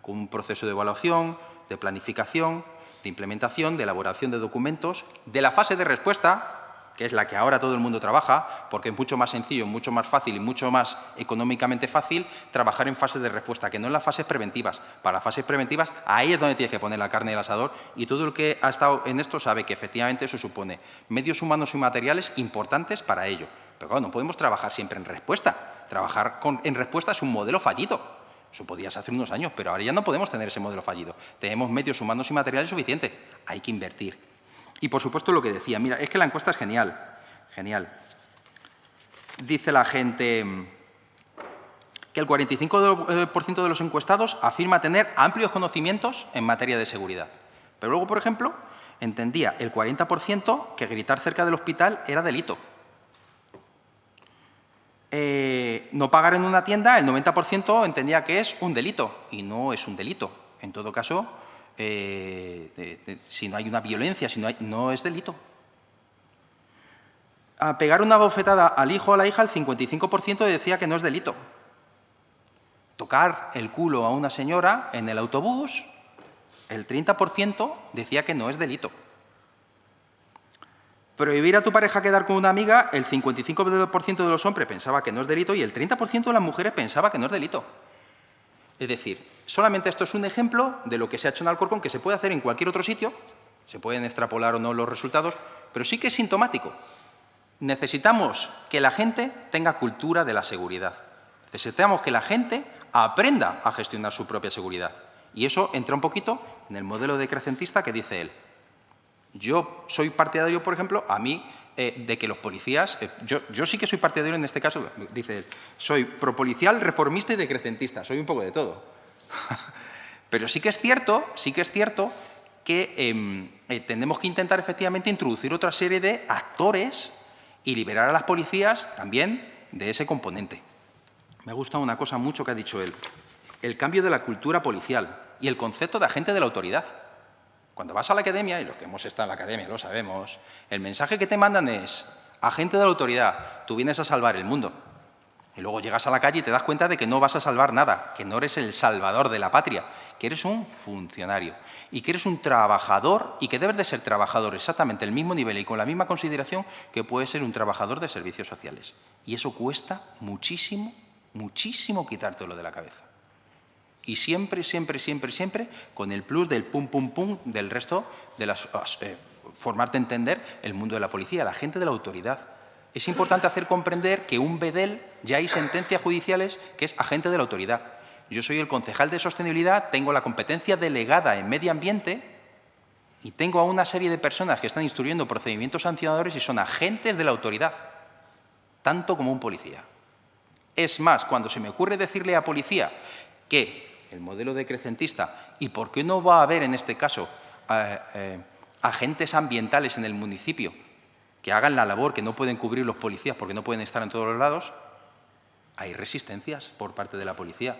con un proceso de evaluación, de planificación, de implementación, de elaboración de documentos, de la fase de respuesta, que es la que ahora todo el mundo trabaja, porque es mucho más sencillo, mucho más fácil y mucho más económicamente fácil trabajar en fases de respuesta, que no en las fases preventivas. Para las fases preventivas, ahí es donde tienes que poner la carne del asador y todo el que ha estado en esto sabe que efectivamente eso supone medios humanos y materiales importantes para ello. Pero claro, no podemos trabajar siempre en respuesta. Trabajar en respuesta es un modelo fallido. Eso podías hace unos años, pero ahora ya no podemos tener ese modelo fallido. Tenemos medios humanos y materiales suficientes. Hay que invertir. Y, por supuesto, lo que decía, mira, es que la encuesta es genial, genial. Dice la gente que el 45% de los encuestados afirma tener amplios conocimientos en materia de seguridad. Pero luego, por ejemplo, entendía el 40% que gritar cerca del hospital era delito. Eh, no pagar en una tienda, el 90% entendía que es un delito y no es un delito. En todo caso, eh, si no hay una violencia, si no, hay, no es delito. A pegar una bofetada al hijo o a la hija, el 55% decía que no es delito. Tocar el culo a una señora en el autobús, el 30% decía que no es delito. Prohibir a tu pareja quedar con una amiga, el 55% de los hombres pensaba que no es delito y el 30% de las mujeres pensaba que no es delito. Es decir, solamente esto es un ejemplo de lo que se ha hecho en Alcorcón, que se puede hacer en cualquier otro sitio, se pueden extrapolar o no los resultados, pero sí que es sintomático. Necesitamos que la gente tenga cultura de la seguridad. Necesitamos que la gente aprenda a gestionar su propia seguridad. Y eso entra un poquito en el modelo decrecentista que dice él. Yo soy partidario, por ejemplo, a mí, eh, de que los policías... Eh, yo, sí que soy partidario en este caso, dice él, soy propolicial, reformista y decrecentista, soy un poco de todo. Pero sí que es cierto, sí que es cierto que em, eh, tenemos que intentar efectivamente introducir otra serie de actores y liberar a las policías también de ese componente. Me ha gustado una cosa mucho que ha dicho él, el cambio de la cultura policial y el concepto de agente de la autoridad. Cuando vas a la academia, y los que hemos estado en la academia lo sabemos, el mensaje que te mandan es, agente de la autoridad, tú vienes a salvar el mundo. Y luego llegas a la calle y te das cuenta de que no vas a salvar nada, que no eres el salvador de la patria, que eres un funcionario y que eres un trabajador y que debes de ser trabajador exactamente el mismo nivel y con la misma consideración que puede ser un trabajador de servicios sociales. Y eso cuesta muchísimo, muchísimo quitártelo de la cabeza. Y siempre, siempre, siempre, siempre con el plus del pum, pum, pum del resto de las... Eh, formarte entender el mundo de la policía, la gente de la autoridad, es importante hacer comprender que un BEDEL ya hay sentencias judiciales que es agente de la autoridad. Yo soy el concejal de sostenibilidad, tengo la competencia delegada en medio ambiente y tengo a una serie de personas que están instruyendo procedimientos sancionadores y son agentes de la autoridad, tanto como un policía. Es más, cuando se me ocurre decirle a policía que el modelo decrecentista y por qué no va a haber en este caso eh, eh, agentes ambientales en el municipio que hagan la labor que no pueden cubrir los policías porque no pueden estar en todos los lados, hay resistencias por parte de la policía.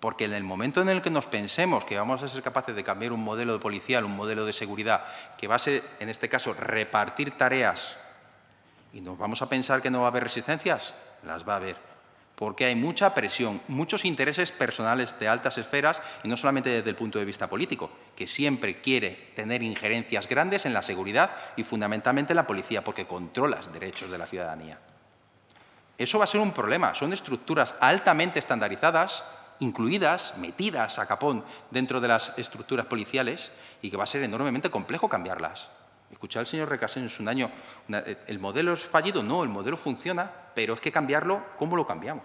Porque en el momento en el que nos pensemos que vamos a ser capaces de cambiar un modelo de policial, un modelo de seguridad, que va a ser, en este caso, repartir tareas, y nos vamos a pensar que no va a haber resistencias, las va a haber porque hay mucha presión, muchos intereses personales de altas esferas, y no solamente desde el punto de vista político, que siempre quiere tener injerencias grandes en la seguridad y fundamentalmente en la policía, porque controla derechos de la ciudadanía. Eso va a ser un problema. Son estructuras altamente estandarizadas, incluidas, metidas a capón dentro de las estructuras policiales y que va a ser enormemente complejo cambiarlas. Escuché al señor Recasén en su año, eh, ¿el modelo es fallido? No, el modelo funciona, pero es que cambiarlo, ¿cómo lo cambiamos?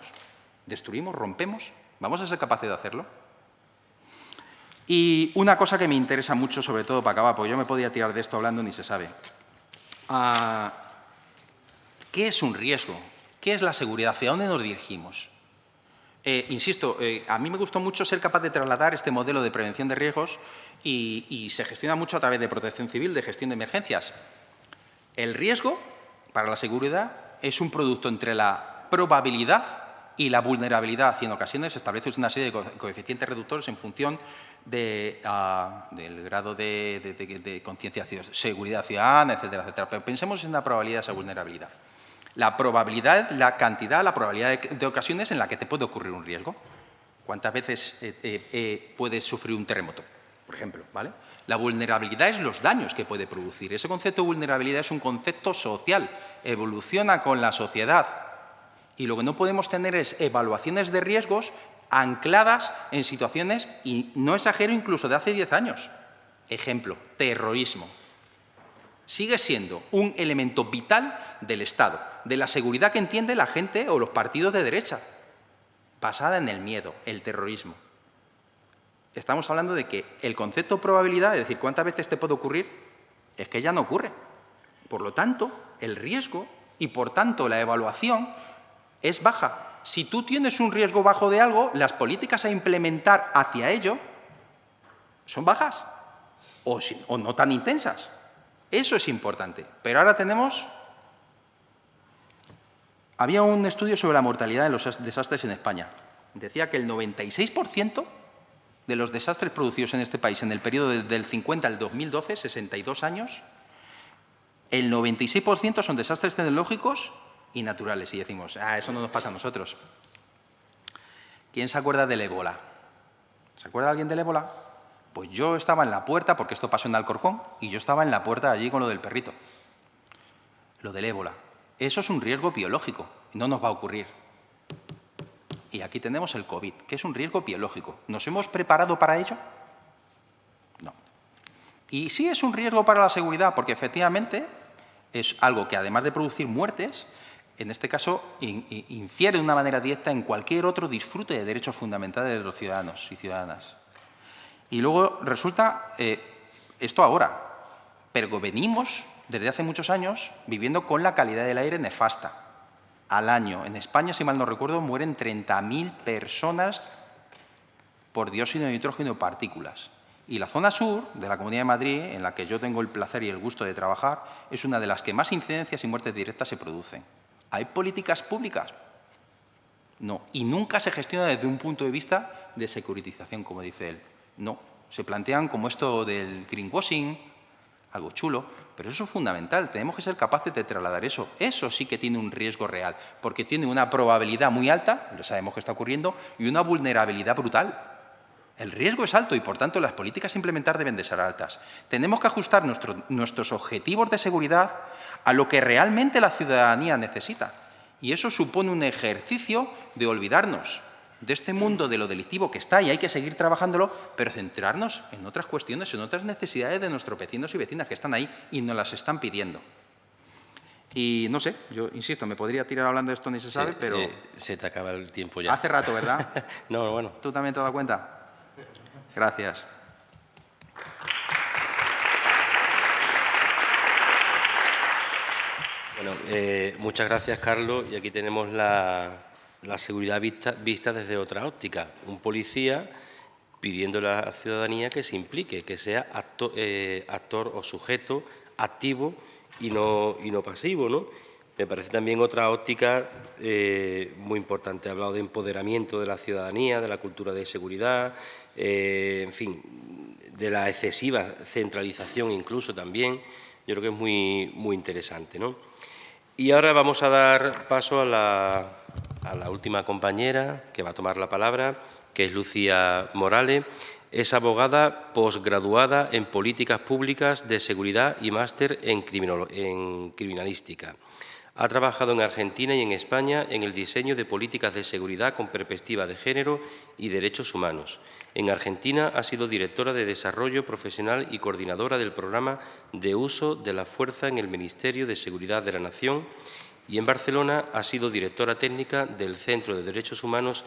¿Destruimos? ¿Rompemos? ¿Vamos a ser capaces de hacerlo? Y una cosa que me interesa mucho, sobre todo para acabar, porque yo me podía tirar de esto hablando ni se sabe. Ah, ¿Qué es un riesgo? ¿Qué es la seguridad? ¿Hacia dónde nos dirigimos? Eh, insisto, eh, a mí me gustó mucho ser capaz de trasladar este modelo de prevención de riesgos y, se gestiona mucho a través de protección civil, de gestión de emergencias. El riesgo para la seguridad es un producto entre la probabilidad y la vulnerabilidad y en ocasiones establece una serie de coeficientes reductores en función ah, del grado de, de, de conciencia, seguridad ciudadana, etcétera, etcétera. Pero pensemos en la probabilidad de esa vulnerabilidad. La probabilidad, la cantidad, la probabilidad de, ocasiones en la que te puede ocurrir un riesgo. ¿Cuántas veces eh, eh, eh, puedes sufrir un terremoto, por ejemplo? ¿vale? La vulnerabilidad es los daños que puede producir. Ese concepto de vulnerabilidad es un concepto social, evoluciona con la sociedad. Y lo que no podemos tener es evaluaciones de riesgos ancladas en situaciones, y no exagero, incluso de hace 10 años. Ejemplo, terrorismo sigue siendo un elemento vital del Estado, de la seguridad que entiende la gente o los partidos de derecha, basada en el miedo, el terrorismo. Estamos hablando de que el concepto probabilidad, es decir, cuántas veces te puede ocurrir, es que ya no ocurre. Por lo tanto, el riesgo y, por tanto, la evaluación es baja. Si tú tienes un riesgo bajo de algo, las políticas a implementar hacia ello son bajas o, o no tan intensas. Eso es importante. Pero ahora tenemos... Había un estudio sobre la mortalidad de los desastres en España. Decía que el 96% de los desastres producidos en este país en el periodo del 50 al 2012, 62 años, el 96% son desastres tecnológicos y naturales. Y decimos, ah, eso no nos pasa a nosotros. ¿Quién se acuerda del ébola? ¿Se acuerda alguien del ébola? Pues yo estaba en la puerta, porque esto pasó en Alcorcón, y yo estaba en la puerta allí con lo del perrito. Lo del ébola. Eso es un riesgo biológico, no nos va a ocurrir. Y aquí tenemos el COVID, que es un riesgo biológico. ¿Nos hemos preparado para ello? No. Y sí es un riesgo para la seguridad, porque efectivamente es algo que además de producir muertes, en este caso, infiere de una manera directa en cualquier otro disfrute de derechos fundamentales de los ciudadanos y ciudadanas. Y luego resulta eh, esto ahora, pero venimos desde hace muchos años viviendo con la calidad del aire nefasta. Al año, en España, si mal no recuerdo, mueren 30.000 personas por dióxido de nitrógeno y partículas. Y la zona sur de la Comunidad de Madrid, en la que yo tengo el placer y el gusto de trabajar, es una de las que más incidencias y muertes directas se producen. ¿Hay políticas públicas? No. Y nunca se gestiona desde un punto de vista de securitización, como dice él. No. Se plantean como esto del greenwashing, algo chulo, pero eso es fundamental. Tenemos que ser capaces de trasladar eso. Eso sí que tiene un riesgo real, porque tiene una probabilidad muy alta, ya sabemos que está ocurriendo, y una vulnerabilidad brutal. El riesgo es alto y, por tanto, las políticas a implementar deben de ser altas. Tenemos que ajustar nuestros objetivos de seguridad a lo que realmente la ciudadanía necesita. Y eso supone un ejercicio de olvidarnos de este mundo de lo delictivo que está y hay que seguir trabajándolo, pero centrarnos en otras cuestiones, en otras necesidades de nuestros vecinos y vecinas que están ahí y nos las están pidiendo. Y no sé, yo insisto, me podría tirar hablando de esto ni se sabe, pero... Eh, se te acaba el tiempo ya. Hace rato, ¿verdad? no, bueno. ¿Tú también te has dado cuenta? Gracias. Bueno, eh, muchas gracias, Carlos. Y aquí tenemos la, seguridad vista, vista, desde otra óptica. Un policía pidiendo a la ciudadanía que se implique, que sea eh, actor, o sujeto activo y no, y no pasivo. ¿no? Me parece también otra óptica eh, muy importante. Ha hablado de empoderamiento de la ciudadanía, de la cultura de seguridad, en fin, de la excesiva centralización incluso también. Yo creo que es muy, muy interesante. ¿no? Y ahora vamos a dar paso a la, última compañera que va a tomar la palabra, que es Lucía Morales. Es abogada posgraduada en Políticas Públicas de Seguridad y máster en, en Criminalística. Ha trabajado en Argentina y en España en el diseño de políticas de seguridad con perspectiva de género y derechos humanos. En Argentina ha sido directora de Desarrollo Profesional y coordinadora del programa de uso de la fuerza en el Ministerio de Seguridad de la Nación y en Barcelona ha sido directora técnica del Centro de Derechos Humanos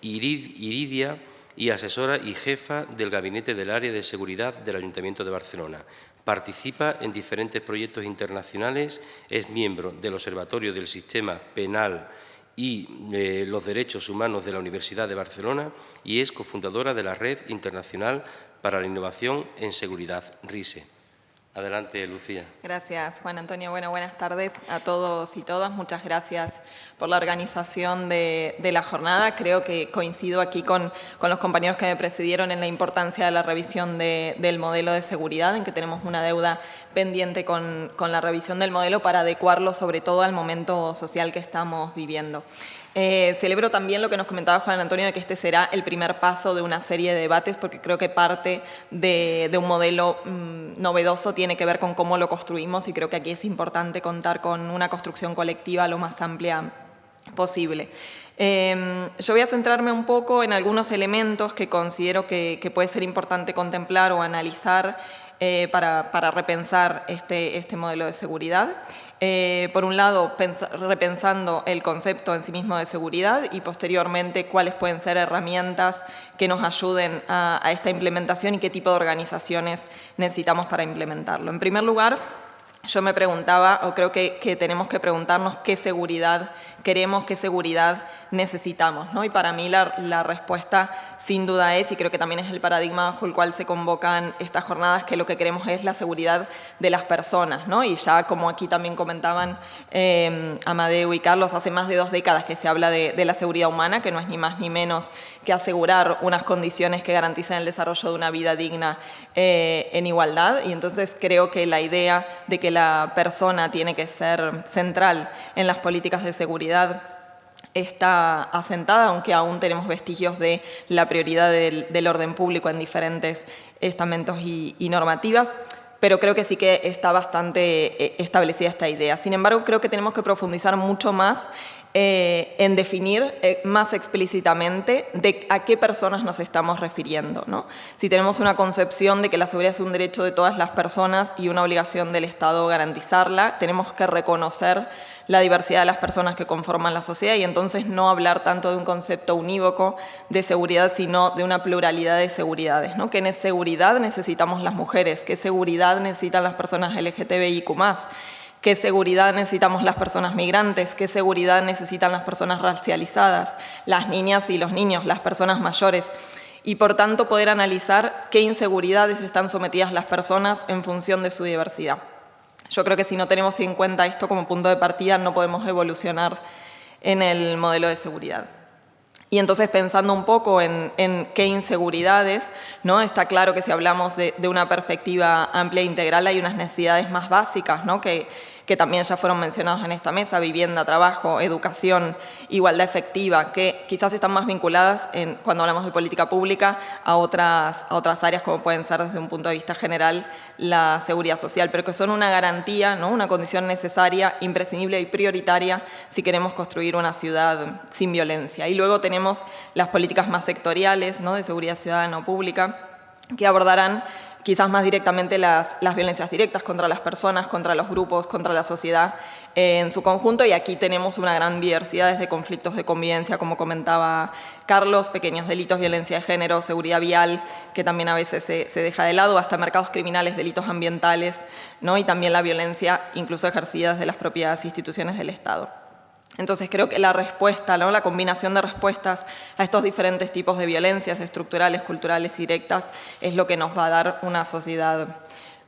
Iridia y asesora y jefa del Gabinete del Área de Seguridad del Ayuntamiento de Barcelona. Participa en diferentes proyectos internacionales, es miembro del Observatorio del Sistema Penal y eh, los Derechos Humanos de la Universidad de Barcelona y es cofundadora de la Red Internacional para la Innovación en Seguridad, RISE. Adelante, Lucía. Gracias, Juan Antonio. Bueno, buenas tardes a todos y todas. Muchas gracias por la organización de, la jornada. Creo que coincido aquí con, los compañeros que me precedieron en la importancia de la revisión del modelo de seguridad, en que tenemos una deuda pendiente con la revisión del modelo para adecuarlo sobre todo al momento social que estamos viviendo. Eh, celebro también lo que nos comentaba Juan Antonio de que este será el primer paso de una serie de debates porque creo que parte de, un modelo mm, novedoso tiene que ver con cómo lo construimos y creo que aquí es importante contar con una construcción colectiva lo más amplia posible. Em, yo voy a centrarme un poco en algunos elementos que considero que, que puede ser importante contemplar o analizar eh, para, repensar este, este, modelo de seguridad. Eh, por un lado, repensando el concepto en sí mismo de seguridad y posteriormente cuáles pueden ser herramientas que nos ayuden a, esta implementación y qué tipo de organizaciones necesitamos para implementarlo. En primer lugar, yo me preguntaba, o creo que, tenemos que preguntarnos qué seguridad queremos, qué seguridad necesitamos. ¿no? Y para mí la, la, respuesta sin duda es, y creo que también es el paradigma bajo el cual se convocan estas jornadas, que lo que queremos es la seguridad de las personas. ¿no? Y ya como aquí también comentaban eh, Amadeo y Carlos, hace más de dos décadas que se habla de, la seguridad humana, que no es ni más ni menos que asegurar unas condiciones que garanticen el desarrollo de una vida digna eh, en igualdad. Y entonces creo que la idea de que la persona tiene que ser central en las políticas de seguridad está asentada, aunque aún tenemos vestigios de la prioridad del, orden público en diferentes estamentos y, normativas, pero creo que sí que está bastante eh, establecida esta idea. Sin embargo, creo que tenemos que profundizar mucho más eh, en definir eh, más explícitamente a qué personas nos estamos refiriendo. ¿no? Si tenemos una concepción de que la seguridad es un derecho de todas las personas y una obligación del Estado garantizarla, tenemos que reconocer la diversidad de las personas que conforman la sociedad y entonces no hablar tanto de un concepto unívoco de seguridad, sino de una pluralidad de seguridades. ¿no? ¿Qué seguridad necesitamos las mujeres? ¿Qué seguridad necesitan las personas LGTBIQ+. ¿Qué seguridad necesitamos las personas migrantes? ¿Qué seguridad necesitan las personas racializadas? Las niñas y los niños, las personas mayores. Y por tanto poder analizar qué inseguridades están sometidas las personas en función de su diversidad. Yo creo que si no tenemos en cuenta esto como punto de partida no podemos evolucionar en el modelo de seguridad. Y entonces pensando un poco en, qué inseguridades, ¿no? está claro que si hablamos de, de, una perspectiva amplia e integral hay unas necesidades más básicas ¿no? que, que también ya fueron mencionados en esta mesa, vivienda, trabajo, educación, igualdad efectiva, que quizás están más vinculadas en, cuando hablamos de política pública a otras, a otras áreas como pueden ser desde un punto de vista general la seguridad social, pero que son una garantía, ¿no? una condición necesaria, imprescindible y prioritaria si queremos construir una ciudad sin violencia. Y luego tenemos las políticas más sectoriales ¿no? de seguridad ciudadana o pública que abordarán quizás más directamente las, violencias directas contra las personas, contra los grupos, contra la sociedad eh, en su conjunto y aquí tenemos una gran diversidad desde conflictos de convivencia, como comentaba Carlos, pequeños delitos, violencia de género, seguridad vial, que también a veces se, deja de lado, hasta mercados criminales, delitos ambientales ¿no? y también la violencia incluso ejercida desde las propias instituciones del Estado. Entonces creo que la respuesta, ¿no? la combinación de respuestas a estos diferentes tipos de violencias estructurales, culturales y directas es lo que nos va a dar una sociedad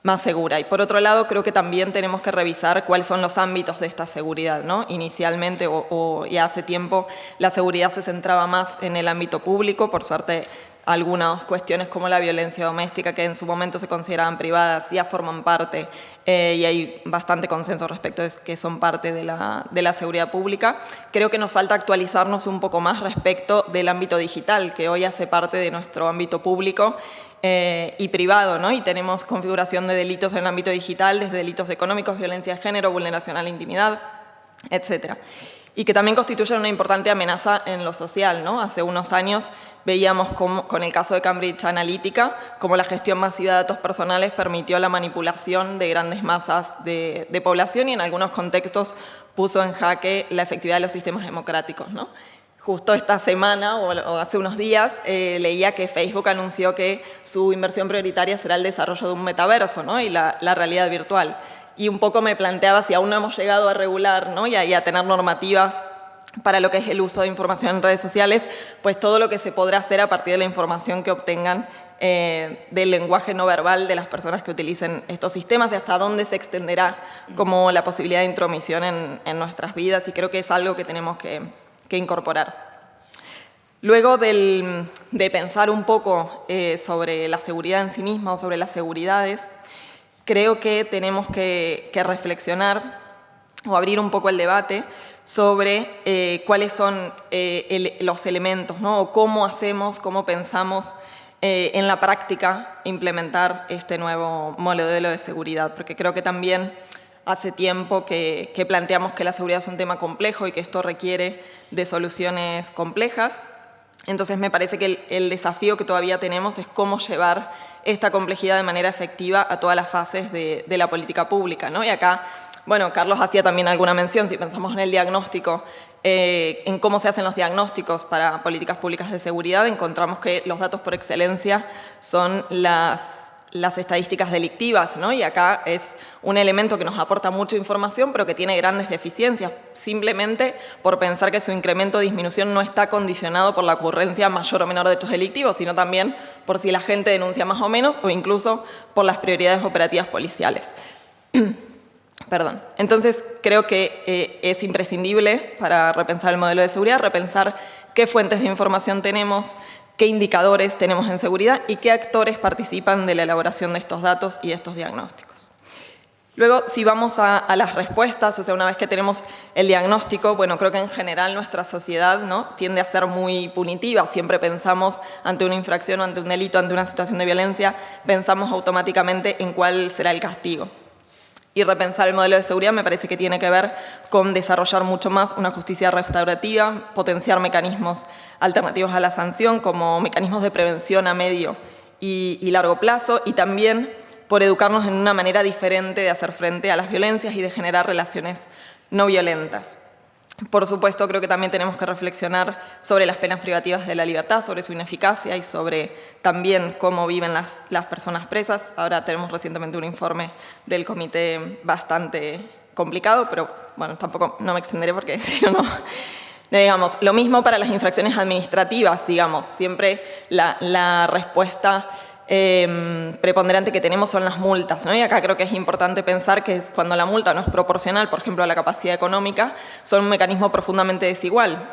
más segura. Y por otro lado, creo que también tenemos que revisar cuáles son los ámbitos de esta seguridad. ¿no? Inicialmente, o, o ya hace tiempo, la seguridad se centraba más en el ámbito público. Por suerte, algunas cuestiones como la violencia doméstica que en su momento se consideraban privadas ya forman parte eh, y hay bastante consenso respecto de que son parte de la, de la, seguridad pública. Creo que nos falta actualizarnos un poco más respecto del ámbito digital, que hoy hace parte de nuestro ámbito público eh, y privado, ¿no? y tenemos configuración de delitos en el ámbito digital, desde delitos económicos, violencia de género, vulneración a la intimidad, etcétera y que también constituyen una importante amenaza en lo social. ¿no? Hace unos años veíamos con el caso de Cambridge Analytica cómo la gestión masiva de datos personales permitió la manipulación de grandes masas de, población y en algunos contextos puso en jaque la efectividad de los sistemas democráticos. Justo esta semana o, hace unos días eh, leía que Facebook anunció que su inversión prioritaria será el desarrollo de un metaverso y la realidad virtual y un poco me planteaba si aún no hemos llegado a regular ¿no? y, a, tener normativas para lo que es el uso de información en redes sociales, pues todo lo que se podrá hacer a partir de la información que obtengan eh, del lenguaje no verbal de las personas que utilicen estos sistemas y hasta dónde se extenderá como la posibilidad de intromisión en, nuestras vidas y creo que es algo que tenemos que, incorporar. Luego de pensar un poco eh, sobre la seguridad en sí misma o sobre las seguridades, creo que tenemos que, reflexionar o abrir un poco el debate sobre eh, cuáles son eh, los elementos, ¿no? o cómo hacemos, cómo pensamos eh, en la práctica implementar este nuevo modelo de seguridad, porque creo que también hace tiempo que, que planteamos que la seguridad es un tema complejo y que esto requiere de soluciones complejas, entonces me parece que el, desafío que todavía tenemos es cómo llevar esta complejidad de manera efectiva a todas las fases de, la política pública. ¿no? Y acá, bueno, Carlos hacía también alguna mención, si pensamos en el diagnóstico, eh, en cómo se hacen los diagnósticos para políticas públicas de seguridad, encontramos que los datos por excelencia son las las estadísticas delictivas, ¿no? y acá es un elemento que nos aporta mucha información, pero que tiene grandes deficiencias, simplemente por pensar que su incremento o disminución no está condicionado por la ocurrencia mayor o menor de hechos delictivos, sino también por si la gente denuncia más o menos, o incluso por las prioridades operativas policiales. Perdón. Entonces, creo que eh, es imprescindible para repensar el modelo de seguridad, repensar qué fuentes de información tenemos, qué indicadores tenemos en seguridad y qué actores participan de la elaboración de estos datos y de estos diagnósticos. Luego, si vamos a, las respuestas, o sea, una vez que tenemos el diagnóstico, bueno, creo que en general nuestra sociedad ¿no? tiende a ser muy punitiva. Siempre pensamos ante una infracción ante un delito, ante una situación de violencia, pensamos automáticamente en cuál será el castigo. Y repensar el modelo de seguridad me parece que tiene que ver con desarrollar mucho más una justicia restaurativa, potenciar mecanismos alternativos a la sanción como mecanismos de prevención a medio y, largo plazo y también por educarnos en una manera diferente de hacer frente a las violencias y de generar relaciones no violentas. Por supuesto, creo que también tenemos que reflexionar sobre las penas privativas de la libertad, sobre su ineficacia y sobre también cómo viven las, las personas presas. Ahora tenemos recientemente un informe del comité bastante complicado, pero bueno, tampoco no me extenderé porque si no, no... Digamos, lo mismo para las infracciones administrativas, digamos, siempre la, la respuesta eh, preponderante que tenemos son las multas. ¿no? Y acá creo que es importante pensar que cuando la multa no es proporcional, por ejemplo, a la capacidad económica, son un mecanismo profundamente desigual.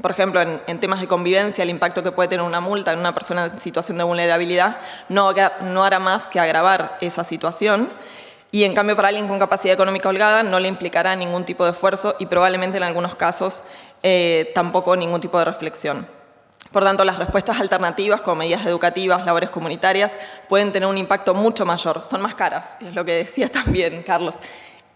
Por ejemplo, en, en, temas de convivencia, el impacto que puede tener una multa en una persona en situación de vulnerabilidad no, no hará más que agravar esa situación. Y en cambio, para alguien con capacidad económica holgada no le implicará ningún tipo de esfuerzo y probablemente en algunos casos eh, tampoco ningún tipo de reflexión. Por tanto, las respuestas alternativas, como medidas educativas, labores comunitarias, pueden tener un impacto mucho mayor. Son más caras, es lo que decía también Carlos.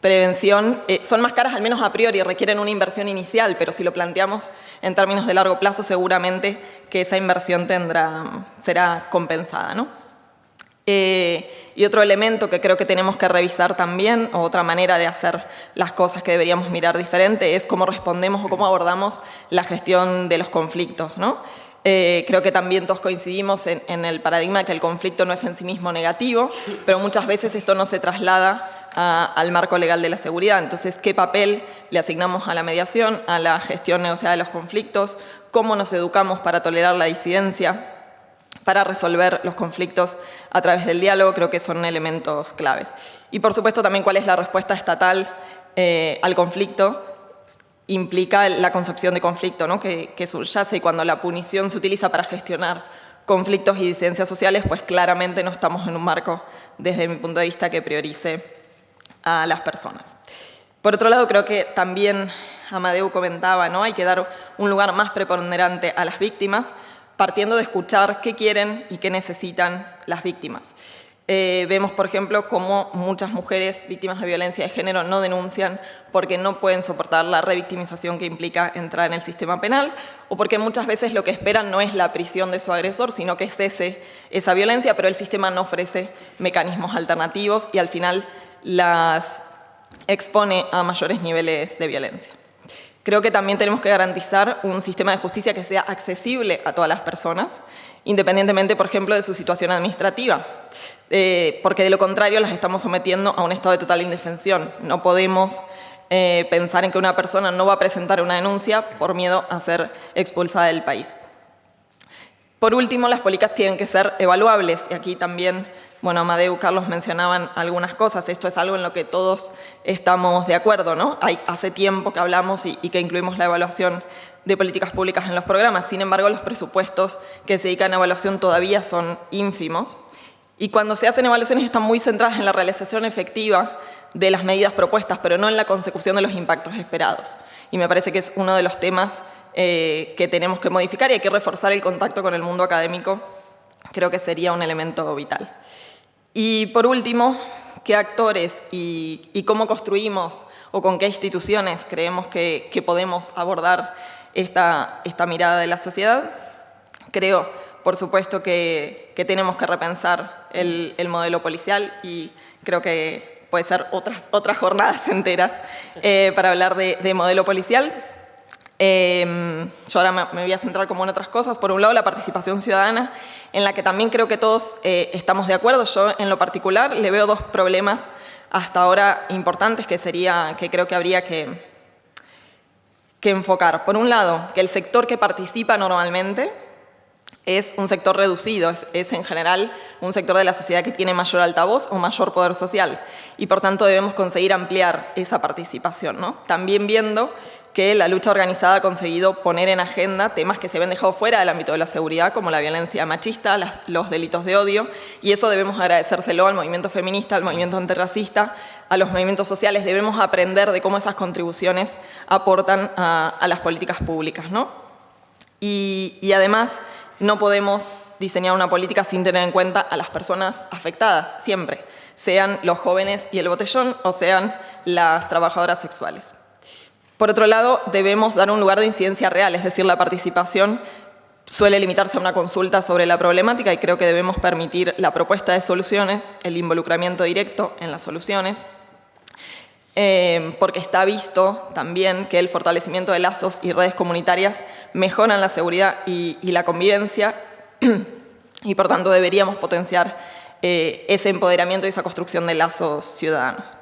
Prevención, eh, son más caras al menos a priori, requieren una inversión inicial, pero si lo planteamos en términos de largo plazo, seguramente que esa inversión tendrá, será compensada. ¿no? Eh, y otro elemento que creo que tenemos que revisar también, o otra manera de hacer las cosas que deberíamos mirar diferente, es cómo respondemos o cómo abordamos la gestión de los conflictos. ¿no? Eh, creo que también todos coincidimos en, el paradigma que el conflicto no es en sí mismo negativo, pero muchas veces esto no se traslada al marco legal de la seguridad. Entonces, ¿qué papel le asignamos a la mediación, a la gestión negociada de los conflictos? ¿Cómo nos educamos para tolerar la disidencia? para resolver los conflictos a través del diálogo, creo que son elementos claves. Y por supuesto también cuál es la respuesta estatal eh, al conflicto, implica la concepción de conflicto ¿no? que, que subyace y cuando la punición se utiliza para gestionar conflictos y disidencias sociales, pues claramente no estamos en un marco, desde mi punto de vista, que priorice a las personas. Por otro lado, creo que también Amadeu comentaba, ¿no? hay que dar un lugar más preponderante a las víctimas, partiendo de escuchar qué quieren y qué necesitan las víctimas. Eh, vemos, por ejemplo, cómo muchas mujeres víctimas de violencia de género no denuncian porque no pueden soportar la revictimización que implica entrar en el sistema penal o porque muchas veces lo que esperan no es la prisión de su agresor, sino que cese esa violencia, pero el sistema no ofrece mecanismos alternativos y al final las expone a mayores niveles de violencia. Creo que también tenemos que garantizar un sistema de justicia que sea accesible a todas las personas, independientemente, por ejemplo, de su situación administrativa, eh, porque de lo contrario las estamos sometiendo a un estado de total indefensión. No podemos eh, pensar en que una persona no va a presentar una denuncia por miedo a ser expulsada del país. Por último, las políticas tienen que ser evaluables, y aquí también bueno, Amadeu Carlos mencionaban algunas cosas, esto es algo en lo que todos estamos de acuerdo, ¿no? Hace tiempo que hablamos y, y, que incluimos la evaluación de políticas públicas en los programas, sin embargo los presupuestos que se dedican a evaluación todavía son ínfimos y cuando se hacen evaluaciones están muy centradas en la realización efectiva de las medidas propuestas, pero no en la consecución de los impactos esperados. Y me parece que es uno de los temas eh, que tenemos que modificar y hay que reforzar el contacto con el mundo académico, creo que sería un elemento vital. Y por último, ¿qué actores y, cómo construimos o con qué instituciones creemos que, que podemos abordar esta, esta, mirada de la sociedad? Creo, por supuesto, que, que tenemos que repensar el, el, modelo policial y creo que puede ser otras, jornadas enteras eh, para hablar de, de modelo policial, eh, yo ahora me, voy a centrar como en otras cosas. Por un lado, la participación ciudadana, en la que también creo que todos eh, estamos de acuerdo. Yo, en lo particular, le veo dos problemas hasta ahora importantes que, sería, que creo que habría que, que enfocar. Por un lado, que el sector que participa normalmente es un sector reducido, es, en general un sector de la sociedad que tiene mayor altavoz o mayor poder social y por tanto debemos conseguir ampliar esa participación. ¿no? También viendo que la lucha organizada ha conseguido poner en agenda temas que se habían dejado fuera del ámbito de la seguridad, como la violencia machista, los delitos de odio, y eso debemos agradecérselo al movimiento feminista, al movimiento antirracista, a los movimientos sociales. Debemos aprender de cómo esas contribuciones aportan a, las políticas públicas. y además, no podemos diseñar una política sin tener en cuenta a las personas afectadas, siempre, sean los jóvenes y el botellón o sean las trabajadoras sexuales. Por otro lado, debemos dar un lugar de incidencia real, es decir, la participación suele limitarse a una consulta sobre la problemática y creo que debemos permitir la propuesta de soluciones, el involucramiento directo en las soluciones, eh, porque está visto también que el fortalecimiento de lazos y redes comunitarias mejoran la seguridad y, la convivencia y por tanto deberíamos potenciar eh, ese empoderamiento y esa construcción de lazos ciudadanos.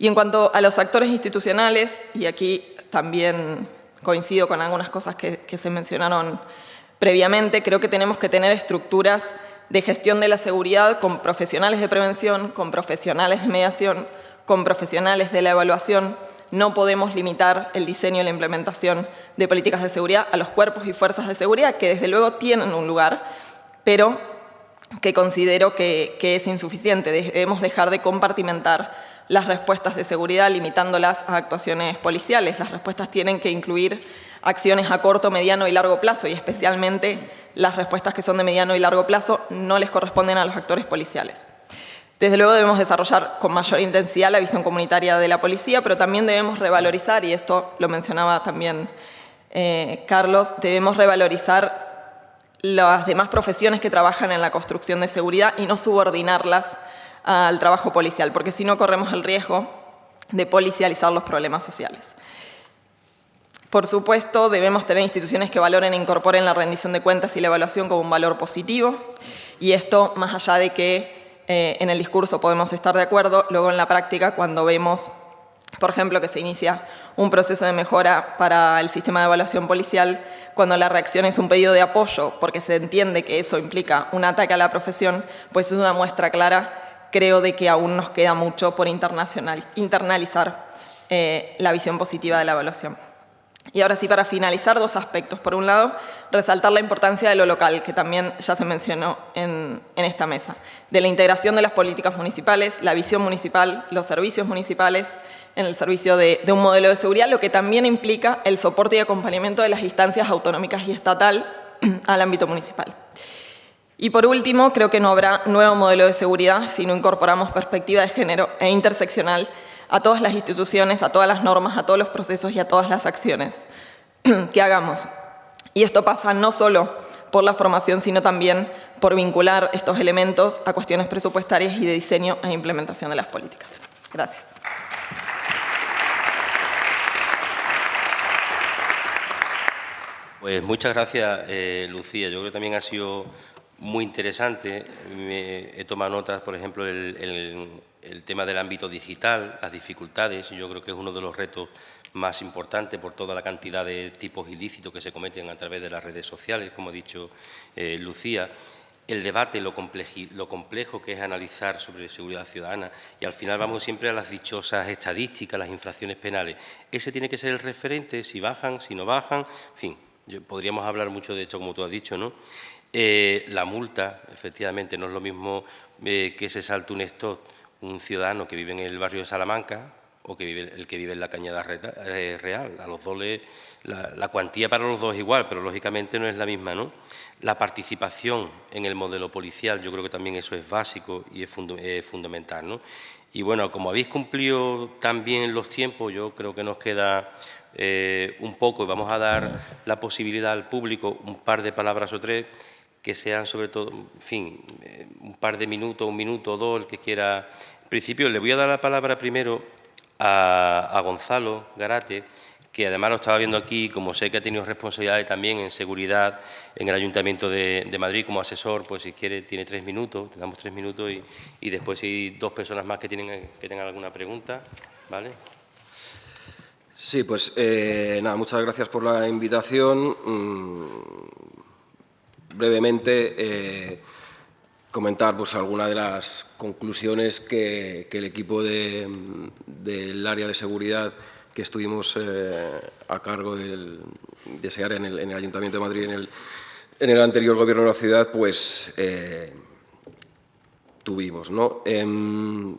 Y en cuanto a los actores institucionales, y aquí también coincido con algunas cosas que se mencionaron previamente, creo que tenemos que tener estructuras de gestión de la seguridad con profesionales de prevención, con profesionales de mediación, con profesionales de la evaluación, no podemos limitar el diseño y la implementación de políticas de seguridad a los cuerpos y fuerzas de seguridad, que desde luego tienen un lugar, pero que considero que, es insuficiente. Debemos dejar de compartimentar las respuestas de seguridad limitándolas a actuaciones policiales. Las respuestas tienen que incluir acciones a corto, mediano y largo plazo y especialmente las respuestas que son de mediano y largo plazo no les corresponden a los actores policiales. Desde luego debemos desarrollar con mayor intensidad la visión comunitaria de la policía, pero también debemos revalorizar, y esto lo mencionaba también eh, Carlos, debemos revalorizar las demás profesiones que trabajan en la construcción de seguridad y no subordinarlas al trabajo policial, porque si no corremos el riesgo de policializar los problemas sociales. Por supuesto, debemos tener instituciones que valoren e incorporen la rendición de cuentas y la evaluación como un valor positivo, y esto más allá de que eh, en el discurso podemos estar de acuerdo, luego en la práctica cuando vemos, por ejemplo, que se inicia un proceso de mejora para el sistema de evaluación policial, cuando la reacción es un pedido de apoyo, porque se entiende que eso implica un ataque a la profesión, pues es una muestra clara, creo, de que aún nos queda mucho por internalizar eh, la visión positiva de la evaluación. Y ahora sí, para finalizar, dos aspectos. Por un lado, resaltar la importancia de lo local, que también ya se mencionó en, esta mesa, de la integración de las políticas municipales, la visión municipal, los servicios municipales en el servicio de, un modelo de seguridad, lo que también implica el soporte y acompañamiento de las instancias autonómicas y estatal al ámbito municipal. Y por último, creo que no habrá nuevo modelo de seguridad si no incorporamos perspectiva de género e interseccional a todas las instituciones, a todas las normas, a todos los procesos y a todas las acciones que hagamos. Y esto pasa no solo por la formación, sino también por vincular estos elementos a cuestiones presupuestarias y de diseño e implementación de las políticas. Gracias. Pues muchas gracias, eh, Lucía. Yo creo que también ha sido muy interesante. Me he tomado notas, por ejemplo, el, el tema del ámbito digital, las dificultades, yo creo que es uno de los retos más importantes por toda la cantidad de tipos ilícitos que se cometen a través de las redes sociales, como ha dicho eh, Lucía, el debate, lo, lo, complejo que es analizar sobre seguridad ciudadana y al final vamos siempre a las dichosas estadísticas, las infracciones penales. Ese tiene que ser el referente, si bajan, si no bajan, en fin, podríamos hablar mucho de esto, como tú has dicho, ¿no? Eh, la multa, efectivamente, no es lo mismo eh, que se salte un stop un ciudadano que vive en el barrio de Salamanca o que vive, el que vive en la Cañada eh, Real. A los dos la, cuantía para los dos es igual, pero lógicamente no es la misma. ¿no? La participación en el modelo policial, yo creo que también eso es básico y es, fundamental. ¿no? Y bueno, como habéis cumplido también los tiempos, yo creo que nos queda eh, un poco y vamos a dar la posibilidad al público un par de palabras o tres que sean sobre todo, en fin, eh, un par de minutos, un minuto o dos, el que quiera. En principio, le voy a dar la palabra primero a, Gonzalo Garate, que además lo estaba viendo aquí, como sé que ha tenido responsabilidades también en seguridad en el Ayuntamiento de, Madrid como asesor, pues si quiere tiene tres minutos, te damos tres minutos y, después si hay dos personas más que, tienen, que tengan alguna pregunta, ¿vale? Sí, pues eh, nada, muchas gracias por la invitación. Brevemente eh, comentar pues, algunas de las conclusiones que, el equipo del área de seguridad que estuvimos eh, a cargo de ese área en el, Ayuntamiento de Madrid en el, anterior gobierno de la ciudad, pues eh, tuvimos. ¿no? Em,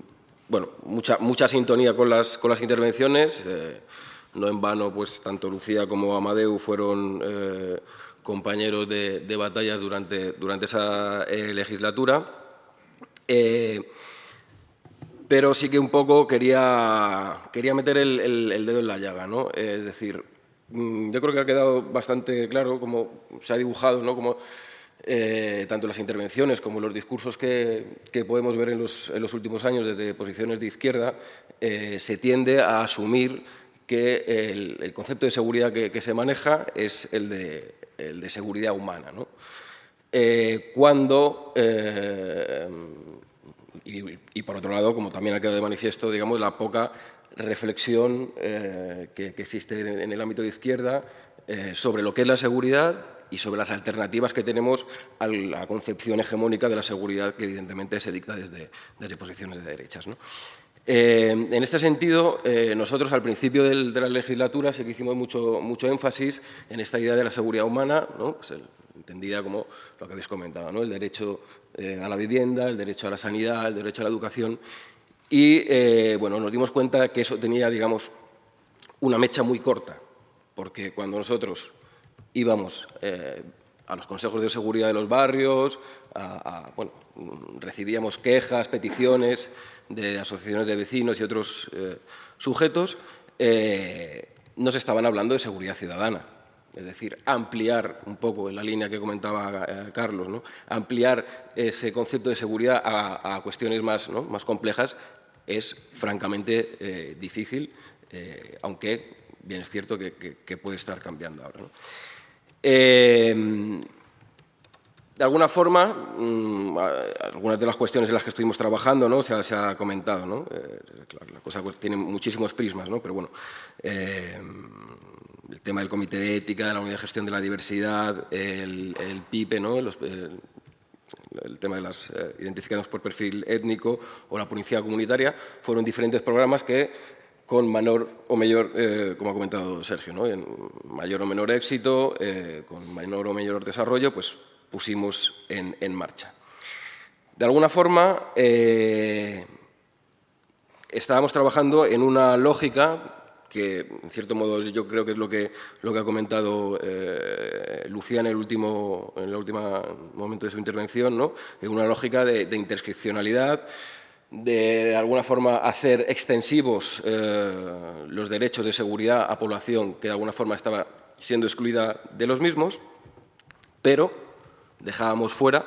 bueno, mucha, mucha sintonía con las, con las intervenciones. no en vano, pues tanto Lucía como Amadeu fueron compañeros de, batallas durante, durante esa eh, legislatura. Eh, pero sí que un poco quería, quería meter el, dedo en la llaga. ¿no? Es decir, mm, yo creo que ha quedado bastante claro cómo se ha dibujado, ¿no? como, eh, tanto las intervenciones como los discursos que, podemos ver en los, en los, últimos años desde posiciones de izquierda, se tiende a asumir que el, concepto de seguridad que, se maneja es el de, el de seguridad humana. ¿no? Eh, cuando, eh, y, por otro lado, como también ha quedado de manifiesto, digamos, la poca reflexión eh, que, existe en, el ámbito de izquierda sobre lo que es la seguridad y sobre las alternativas que tenemos a la concepción hegemónica de la seguridad que evidentemente se dicta desde, desde posiciones de derechas. ¿no? Eh, en este sentido, eh, nosotros al principio de la legislatura sí que hicimos mucho, mucho énfasis en esta idea de la seguridad humana, pues entendida como lo que habéis comentado, ¿no? el derecho eh, a la vivienda, el derecho a la sanidad, el derecho a la educación. Y bueno, nos dimos cuenta que eso tenía, digamos, una mecha muy corta, porque cuando nosotros íbamos a los consejos de seguridad de los barrios, bueno, recibíamos quejas, peticiones de asociaciones de vecinos y otros eh, sujetos, eh, nos estaban hablando de seguridad ciudadana. Es decir, ampliar un poco en la línea que comentaba eh, Carlos, ¿no? ampliar ese concepto de seguridad a, cuestiones más, más complejas es francamente difícil, aunque bien es cierto que, puede estar cambiando ahora de alguna forma, mm, algunas de las cuestiones en las que estuvimos trabajando ¿no? se, ha, comentado. ¿no? Eh, la cosa pues, tiene muchísimos prismas, ¿no? pero bueno, eh, el tema del comité de ética, de la unidad de gestión de la diversidad, el, PIPE, ¿no? el, tema de las eh, identificados por perfil étnico o la policía comunitaria, fueron diferentes programas que con menor o mayor, como ha comentado Sergio, ¿no? mayor o menor éxito, con menor o mayor desarrollo, pues pusimos en, marcha. De alguna forma, eh, estábamos trabajando en una lógica que, en cierto modo, yo creo que es lo que, lo que ha comentado eh, Lucía en el último, en el último momento de su intervención, ¿no? en una lógica de, interscripcionalidad, de, de alguna forma hacer extensivos eh, los derechos de seguridad a población que de alguna forma estaba siendo excluida de los mismos, pero dejábamos fuera,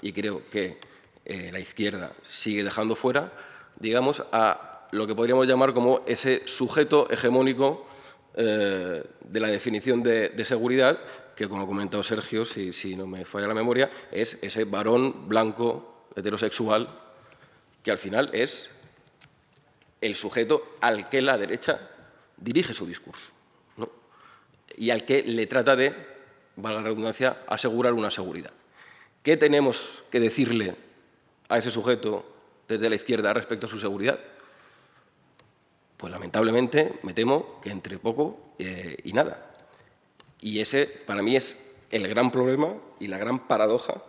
y creo que eh, la izquierda sigue dejando fuera, digamos, a lo que podríamos llamar como ese sujeto hegemónico eh, de la definición de, seguridad, que como ha comentado Sergio, si, si no me falla la memoria, es ese varón blanco heterosexual que al final es el sujeto al que la derecha dirige su discurso y al que le trata de valga la redundancia, asegurar una seguridad. ¿Qué tenemos que decirle a ese sujeto desde la izquierda respecto a su seguridad? Pues lamentablemente me temo que entre poco eh, y nada. Y ese para mí es el gran problema y la gran paradoja,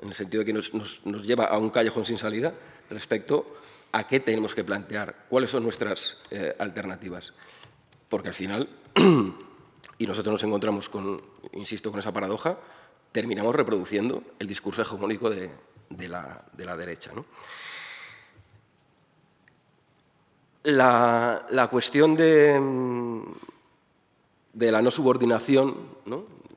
en el sentido de que nos, lleva a un callejón sin salida respecto a qué tenemos que plantear, cuáles son nuestras eh, alternativas. Porque al final y nosotros nos encontramos con, insisto, con esa paradoja, terminamos reproduciendo el discurso hegemónico de, la, derecha. La, cuestión de, de, la no subordinación,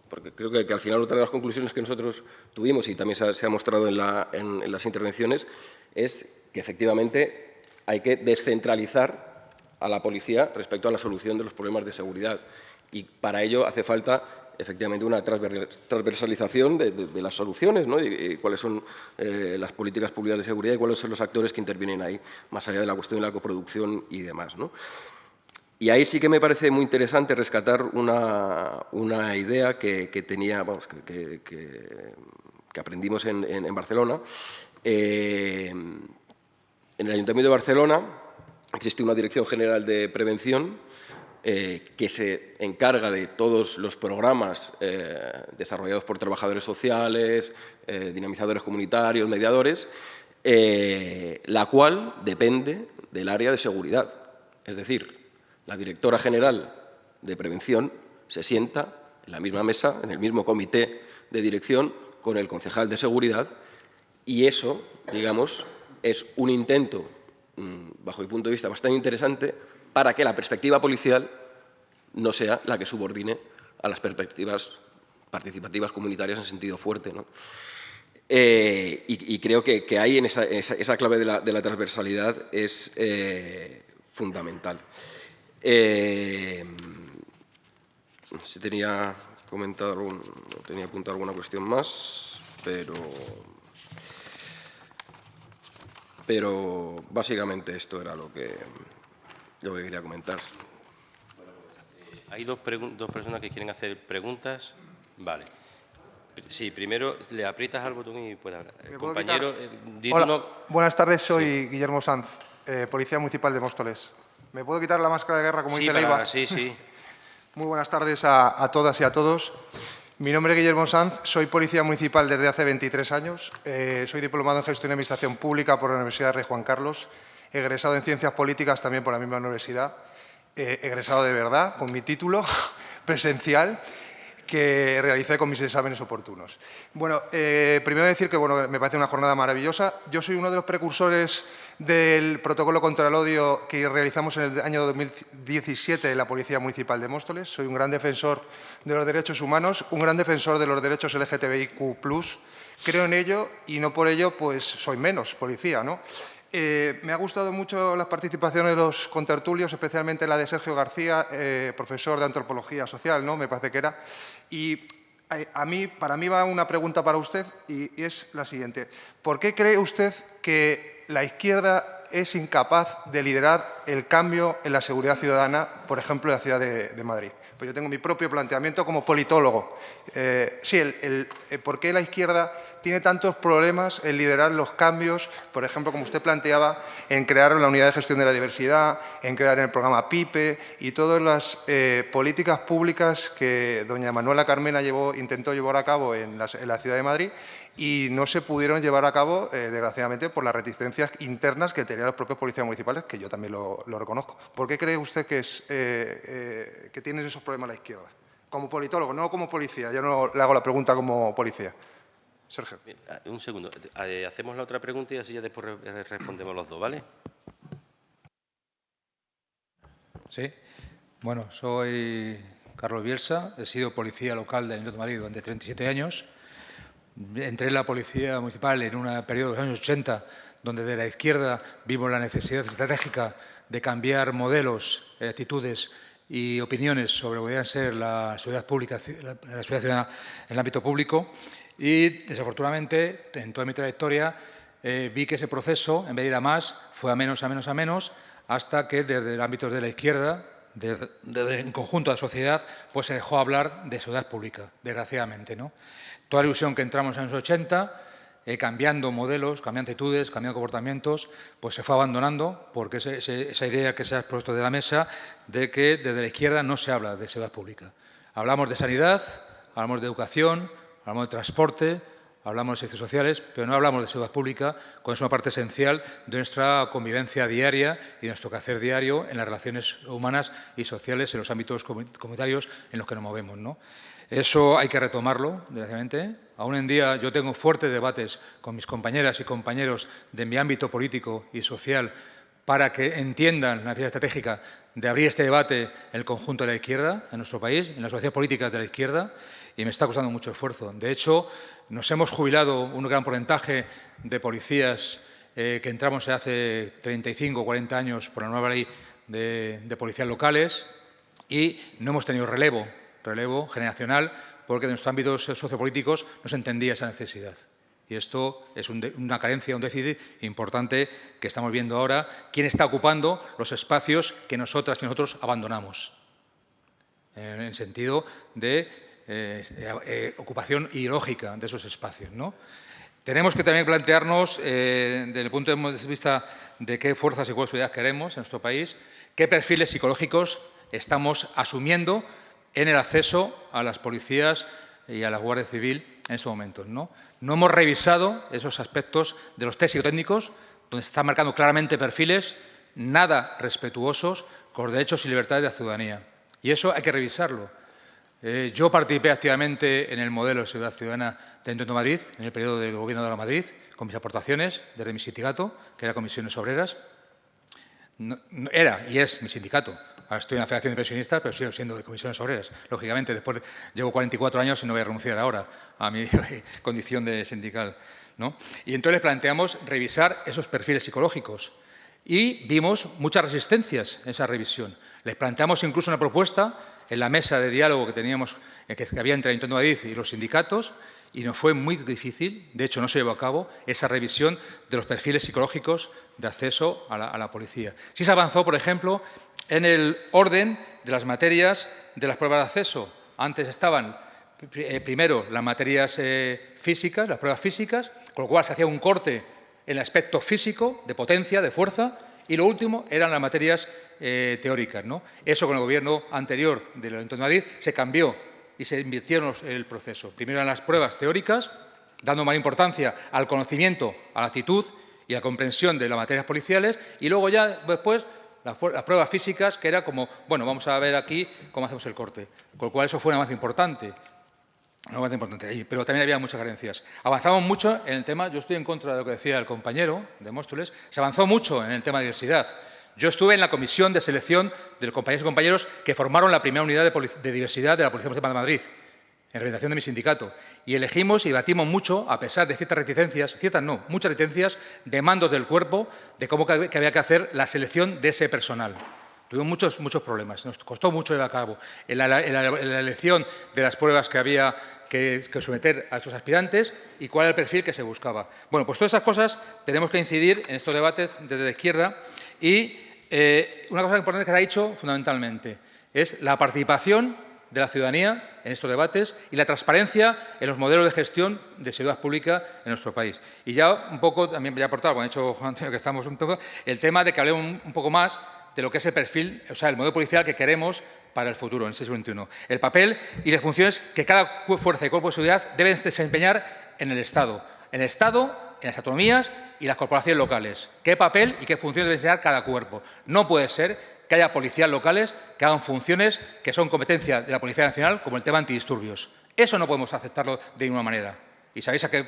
porque creo que, al final otra de las conclusiones que nosotros tuvimos y también se ha, mostrado en, en las intervenciones es que efectivamente hay que descentralizar a la policía respecto a la solución de los problemas de seguridad y para ello hace falta efectivamente una transversalización de, las soluciones ¿no? y, cuáles son eh, las políticas públicas de seguridad y cuáles son los actores que intervienen ahí, más allá de la cuestión de la coproducción y demás. ¿no? Y ahí sí que me parece muy interesante rescatar una, una idea que, tenía, vamos, que, que, aprendimos en, en, Barcelona. Eh, en el Ayuntamiento de Barcelona existe una Dirección General de Prevención eh, que se encarga de todos los programas eh, desarrollados por trabajadores sociales, eh, dinamizadores comunitarios, mediadores, la cual depende del área de seguridad. Es decir, la directora general de prevención se sienta en la misma mesa, en el mismo comité de dirección, con el concejal de seguridad, y eso, digamos, es un intento, mm, bajo mi punto de vista, bastante interesante para que la perspectiva policial no sea la que subordine a las perspectivas participativas comunitarias en sentido fuerte. Eh, y, creo que, ahí en esa, clave de la, transversalidad es eh, fundamental. Eh, si tenía comentado tenía apuntado alguna cuestión más, pero pero básicamente esto era lo que, lo que quería comentar. Hay dos, dos personas que quieren hacer preguntas. Vale. Sí, primero le aprietas al botón y puede hablar. Compañero, eh, Hola, buenas tardes, soy Guillermo Sanz, eh, Policía Municipal de Móstoles. ¿Me puedo quitar la máscara de guerra como dice Leiva? Sí, sí. Muy buenas tardes a, todas y a todos. Mi nombre es Guillermo Sanz, soy policía municipal desde hace 23 años. Eh, soy diplomado en Gestión y Administración Pública por la Universidad de Rey Juan Carlos, egresado en Ciencias Políticas también por la misma universidad, egresado de verdad, con mi título presencial que realicé con mis exámenes oportunos. Bueno, eh, primero decir que bueno, me parece una jornada maravillosa. Yo soy uno de los precursores del protocolo contra el odio que realizamos en el año 2017 en la Policía Municipal de Móstoles. Soy un gran defensor de los derechos humanos, un gran defensor de los derechos LGTBIQ+. Creo en ello y no por ello pues soy menos policía, ¿no? Eh, me ha gustado mucho las participaciones de los contertulios, especialmente la de Sergio García, eh, profesor de Antropología Social, ¿no? me parece que era. Y eh, a mí, para mí va una pregunta para usted y, es la siguiente. ¿Por qué cree usted que la izquierda es incapaz de liderar el cambio en la seguridad ciudadana, por ejemplo, en la ciudad de Madrid? Pues yo tengo mi propio planteamiento como politólogo. Eh, sí, el, eh, ¿por qué la izquierda tiene tantos problemas en liderar los cambios, por ejemplo, como usted planteaba, en crear la unidad de gestión de la diversidad, en crear el programa PIPE y todas las eh, políticas públicas que doña Manuela Carmena intentó llevar a cabo en la, ciudad de Madrid y no se pudieron llevar a cabo, desgraciadamente, por las reticencias internas que tenían los propios policías municipales, que yo también lo, reconozco. ¿Por qué cree usted que, es, que tienen esos problema a la izquierda. Como politólogo, no como policía. Yo no le hago la pregunta como policía. Sergio. Ah, un segundo. Eh, hacemos la otra pregunta y así ya después respondemos los dos, ¿vale? Sí. Bueno, soy Carlos Bielsa, he sido policía local del Ayuntamiento de Madrid durante 37 años. Entré en la policía municipal en un periodo de los años 80, donde de la izquierda vimos la necesidad estratégica de cambiar modelos, actitudes y opiniones sobre lo que ser la seguridad pública, la, ciudadana en el ámbito público. Y, desafortunadamente, en toda mi trayectoria eh, vi que ese proceso, en vez de ir a más, fue a menos, a menos, a menos, hasta que desde el ámbito de la izquierda, desde, el conjunto de la sociedad, pues se dejó hablar de seguridad pública, desgraciadamente. ¿no? Toda la ilusión que entramos en los 80 eh, cambiando modelos, cambiando actitudes, cambiando comportamientos, pues se fue abandonando porque esa idea que se ha expuesto de la mesa de que desde la izquierda no se habla de seguridad pública. Hablamos de sanidad, hablamos de educación, hablamos de transporte, hablamos de servicios sociales, pero no hablamos de seguridad pública, cuando es una parte esencial de nuestra convivencia diaria y de nuestro quehacer diario en las relaciones humanas y sociales en los ámbitos comunitarios en los que nos movemos. ¿no? Eso hay que retomarlo, desgraciadamente. Aún en día yo tengo fuertes debates con mis compañeras y compañeros de mi ámbito político y social para que entiendan la necesidad estratégica de abrir este debate en el conjunto de la izquierda, en nuestro país, en las sociedades políticas de la izquierda, y me está costando mucho esfuerzo. De hecho, nos hemos jubilado un gran porcentaje de policías eh, que entramos hace 35 o 40 años por la nueva ley de, de policías locales y no hemos tenido relevo relevo generacional, porque en nuestros ámbitos sociopolíticos no se entendía esa necesidad. Y esto es una carencia, un déficit importante que estamos viendo ahora. ¿Quién está ocupando los espacios que nosotras y nosotros abandonamos? En el sentido de eh, eh, ocupación ideológica de esos espacios. ¿no? Tenemos que también plantearnos, eh, desde el punto de vista de qué fuerzas y seguridad queremos en nuestro país, qué perfiles psicológicos estamos asumiendo en el acceso a las policías y a la Guardia Civil en estos momentos. ¿no? no hemos revisado esos aspectos de los test psicotécnicos, donde se están marcando claramente perfiles nada respetuosos con los derechos y libertades de la ciudadanía. Y eso hay que revisarlo. Eh, yo participé activamente en el modelo de seguridad ciudadana de Intento Madrid, en el periodo del Gobierno de la Madrid, con mis aportaciones desde mi sindicato, que era Comisiones Obreras. era y es mi sindicato. Ahora estoy en la Federación de Pensionistas, pero sigo siendo de Comisiones Obreras. Lógicamente, después llevo 44 años y no voy a renunciar ahora a mi condición de sindical. ¿no? Y entonces planteamos revisar esos perfiles psicológicos y vimos muchas resistencias en esa revisión. Les planteamos incluso una propuesta en la mesa de diálogo que teníamos, eh, que había entre Ayuntamiento de Madrid y los sindicatos, y nos fue muy difícil, de hecho no se llevó a cabo, esa revisión de los perfiles psicológicos de acceso a la, policía. Sí se avanzó, por ejemplo, en el orden de las materias de las pruebas de acceso. Antes estaban eh, primero las materias eh, físicas, las pruebas físicas, con lo cual se hacía un corte en el aspecto físico, de potencia, de fuerza, y lo último eran las materias eh, teóricas. ¿no? Eso con el gobierno anterior del Ayuntamiento de Madrid se cambió y se invirtieron en el proceso. Primero eran las pruebas teóricas, dando más importancia al conocimiento, a la actitud y a la comprensión de las materias policiales, y luego ya después las, pruebas físicas, que era como, bueno, vamos a ver aquí cómo hacemos el corte. Con lo cual eso fue una más importante. Una más importante pero también había muchas carencias. Avanzamos mucho en el tema, yo estoy en contra de lo que decía el compañero de Móstoles, se avanzó mucho en el tema de diversidad. Yo estuve en la comisión de selección de los compañeros y compañeros que formaron la primera unidad de, diversidad de la Policía Municipal de Madrid, en representación de mi sindicato. Y elegimos y batimos mucho, a pesar de ciertas reticencias, ciertas no, muchas reticencias de mandos del cuerpo, de cómo que había que hacer la selección de ese personal. Tuvimos muchos, muchos problemas, nos costó mucho llevar a cabo en la, elección de las pruebas que había que, someter a estos aspirantes y cuál era el perfil que se buscaba. Bueno, pues todas esas cosas tenemos que incidir en estos debates desde la izquierda y eh, una cosa importante que ha dicho fundamentalmente es la participación de la ciudadanía en estos debates y la transparencia en los modelos de gestión de seguridad pública en nuestro país. Y ya un poco, también voy a aportar, como ha dicho Juan Antonio, que estamos un poco, el tema de que hablemos un, poco más de lo que es el perfil, o sea, el modelo policial que queremos para el futuro, en el siglo XXI. El papel y las funciones que cada fuerza y cuerpo de seguridad deben desempeñar en el Estado. En el Estado en las autonomías y las corporaciones locales. ¿Qué papel y qué funciones debe ser cada cuerpo? No puede ser que haya policías locales que hagan funciones que son competencia de la Policía Nacional, como el tema antidisturbios. Eso no podemos aceptarlo de ninguna manera. Y sabéis a qué,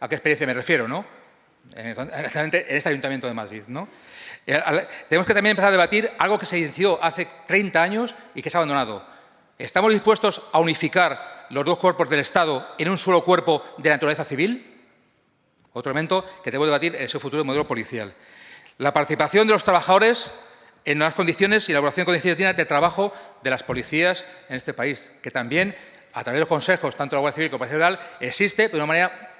a qué experiencia me refiero, ¿no? En este Ayuntamiento de Madrid. ¿no? Eh, tenemos que también empezar a debatir algo que se inició hace 30 años y que se ha abandonado. ¿Estamos dispuestos a unificar los dos cuerpos del Estado en un solo cuerpo de naturaleza civil? Otro elemento que debo debatir es el futuro modelo policial. La participación de los trabajadores en las condiciones y elaboración de condiciones dignas de trabajo de las policías en este país, que también, a través de los consejos, tanto de la Guardia Civil como de la Policía existe de una manera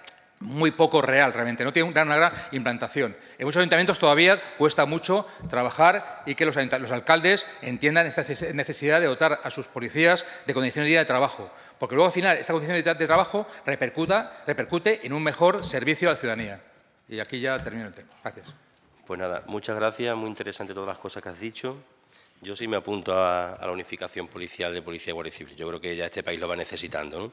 muy poco real realmente, no tiene una gran, implantación. En muchos ayuntamientos todavía cuesta mucho trabajar y que los, alcaldes entiendan esta necesidad de dotar a sus policías de condiciones de trabajo, porque luego al final esta condición de, trabajo repercute en un mejor servicio a la ciudadanía. Y aquí ya termino el tema. Gracias. Pues nada, muchas gracias, muy interesante todas las cosas que has dicho. Yo sí me apunto a, la unificación policial de Policía y Guardia Civil. Yo creo que ya este país lo va necesitando.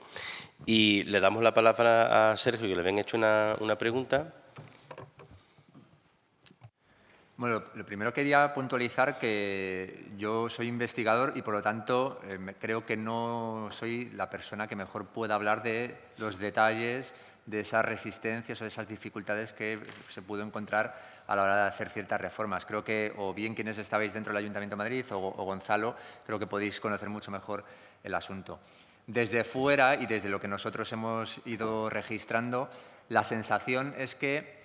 Y le damos la palabra a Sergio, que le habían hecho una, pregunta. Bueno, lo primero quería puntualizar que yo soy investigador y, por lo tanto, eh, creo que no soy la persona que mejor pueda hablar de los detalles de esas resistencias o de esas dificultades que se pudo encontrar a la hora de hacer ciertas reformas. Creo que, o bien quienes estabais dentro del Ayuntamiento de Madrid o, Gonzalo, creo que podéis conocer mucho mejor el asunto. Desde fuera y desde lo que nosotros hemos ido registrando, la sensación es que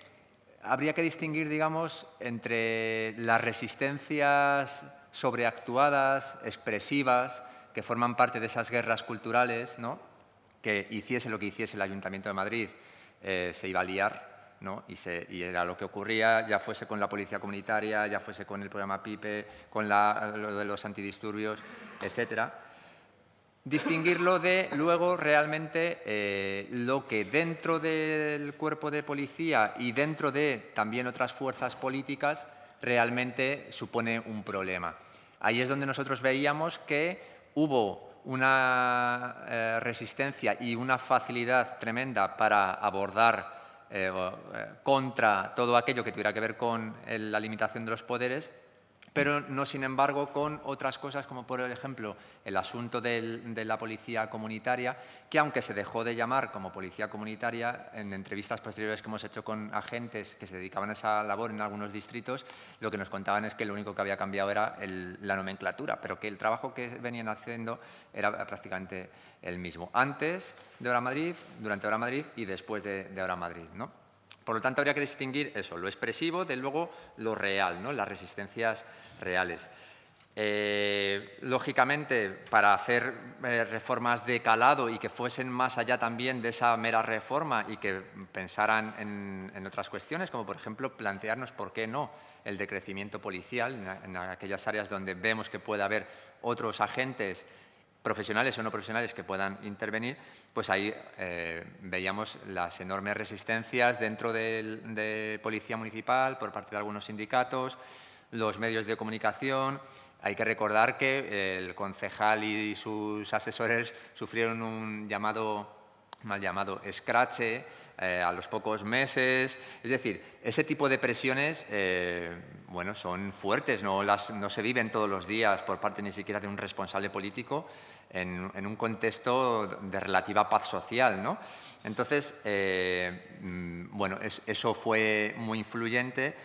habría que distinguir, digamos, entre las resistencias sobreactuadas, expresivas, que forman parte de esas guerras culturales, ¿no? que hiciese lo que hiciese el Ayuntamiento de Madrid, eh, se iba a liar, y, era lo que ocurría, ya fuese con la policía comunitaria, ya fuese con el programa PIPE, con lo de los antidisturbios, etcétera. Distinguirlo de luego realmente eh, lo que dentro del cuerpo de policía y dentro de también otras fuerzas políticas realmente supone un problema. Ahí es donde nosotros veíamos que hubo una eh, resistencia y una facilidad tremenda para abordar eh, eh, contra todo aquello que tuviera que ver con la limitación de los poderes, pero no, sin embargo, con otras cosas como, por ejemplo, el asunto de la policía comunitaria, que aunque se dejó de llamar como policía comunitaria, en entrevistas posteriores que hemos hecho con agentes que se dedicaban a esa labor en algunos distritos, lo que nos contaban es que lo único que había cambiado era la nomenclatura, pero que el trabajo que venían haciendo era prácticamente el mismo. Antes de Hora Madrid, durante Hora Madrid y después de, de Hora Madrid. ¿no? Por lo tanto, habría que distinguir eso, lo expresivo de luego lo real, ¿no? las resistencias reales. Eh, lógicamente, para hacer eh, reformas de calado y que fuesen más allá también de esa mera reforma y que pensaran en, otras cuestiones, como por ejemplo plantearnos por qué no el decrecimiento policial en aquellas áreas donde vemos que puede haber otros agentes profesionales o no profesionales que puedan intervenir, pues ahí eh, veíamos las enormes resistencias dentro de, Policía Municipal por parte de algunos sindicatos, los medios de comunicación. Hay que recordar que el concejal y sus asesores sufrieron un llamado, mal llamado, escrache eh, a los pocos meses. Es decir, ese tipo de presiones eh, bueno, son fuertes, no, las, no se viven todos los días por parte ni siquiera de un responsable político en, un contexto de relativa paz social. ¿no? Entonces, eh, mm, bueno, eso fue muy influyente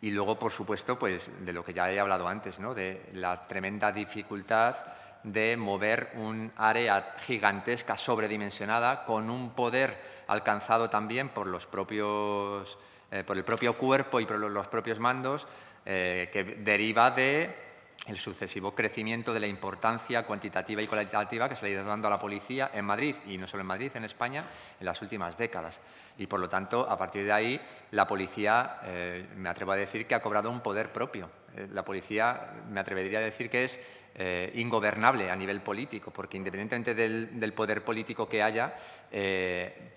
y luego, por supuesto, pues, de lo que ya he hablado antes, ¿no? de la tremenda dificultad de mover un área gigantesca, sobredimensionada, con un poder alcanzado también por, los propios, eh, por el propio cuerpo y por los propios mandos, eh, que deriva de el sucesivo crecimiento de la importancia cuantitativa y cualitativa que se le ha ido dando a la policía en Madrid, y no solo en Madrid, en España, en las últimas décadas. Y, por lo tanto, a partir de ahí, la policía, eh, me atrevo a decir que ha cobrado un poder propio. La policía, me atrevería a decir que es eh, ingobernable a nivel político, porque independientemente del, poder político que haya,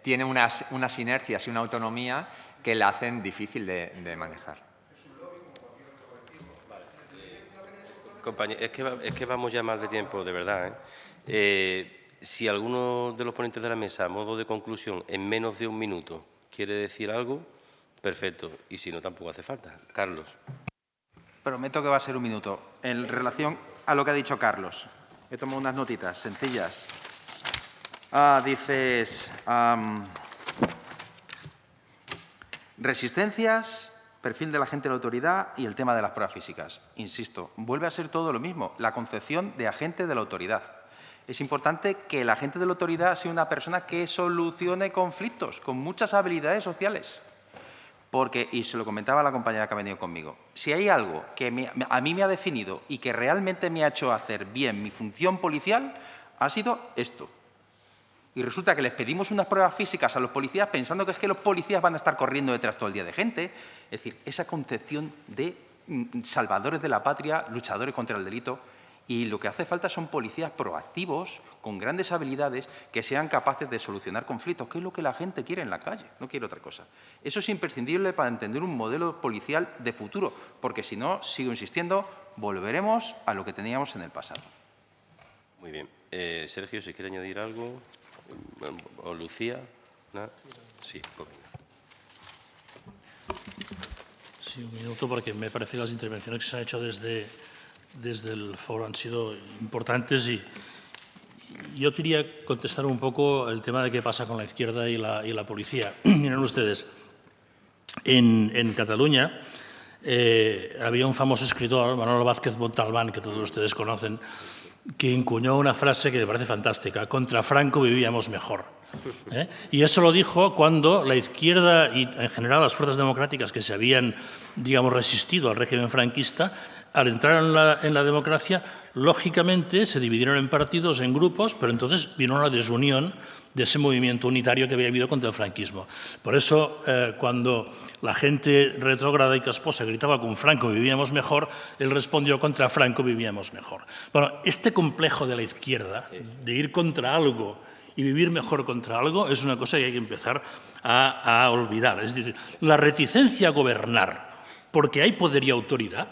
tiene unas, unas, inercias y una autonomía que la hacen difícil de manejar. Compañero, es que, es que vamos ya más de tiempo, de verdad. ¿eh? Eh, si alguno de los ponentes de la mesa, a modo de conclusión, en menos de un minuto, quiere decir algo, perfecto. Y si no, tampoco hace falta. Carlos. Prometo que va a ser un minuto. En relación a lo que ha dicho Carlos, he tomado unas notitas sencillas. Ah, dices... resistencias perfil de la agente de la autoridad y el tema de las pruebas físicas. Insisto, vuelve a ser todo lo mismo, la concepción de agente de la autoridad. Es importante que el agente de la autoridad sea una persona que solucione conflictos con muchas habilidades sociales. Porque, y se lo comentaba la compañera que ha venido conmigo, si hay algo que a mí me ha definido y que realmente me ha hecho hacer bien mi función policial, ha sido esto, y resulta que les pedimos unas pruebas físicas a los policías pensando que es que los policías van a estar corriendo detrás todo el día de gente. Es decir, esa concepción de mm, salvadores de la patria, luchadores contra el delito, y lo que hace falta son policías proactivos, con grandes habilidades, que sean capaces de solucionar conflictos, que es lo que la gente quiere en la calle, no quiere otra cosa. Eso es imprescindible para entender un modelo policial de futuro, porque si no, sigo insistiendo, volveremos a lo que teníamos en el pasado. Muy bien. Eh, Sergio, si quiere añadir algo. ¿O Lucía? Sí, pues Sí, un minuto, porque me parece que las intervenciones que se han hecho desde, desde el foro han sido importantes y yo quería contestar un poco el tema de qué pasa con la izquierda y la, y la policía. Miren ustedes, en, en Cataluña eh, había un famoso escritor, Manuel Vázquez Montalbán, que todos ustedes conocen, que encuñó una frase que me parece fantástica, contra Franco vivíamos mejor. ¿eh? Y eso lo dijo cuando la izquierda y en general las fuerzas democráticas que se habían, digamos, resistido al régimen franquista, al entrar en la, la democracia, lógicamente se dividieron en partidos, en grupos, pero entonces vino una desunión de ese movimiento unitario que había habido contra el franquismo. Por eso, eh, cuando la gente retrógrada y casposa gritaba con Franco vivíamos mejor, él respondió contra Franco vivíamos mejor. Bueno, este complejo de la izquierda, de ir contra algo y vivir mejor contra algo, es una cosa que hay que empezar a, a olvidar. Es decir, la reticencia a gobernar porque hay poder y autoridad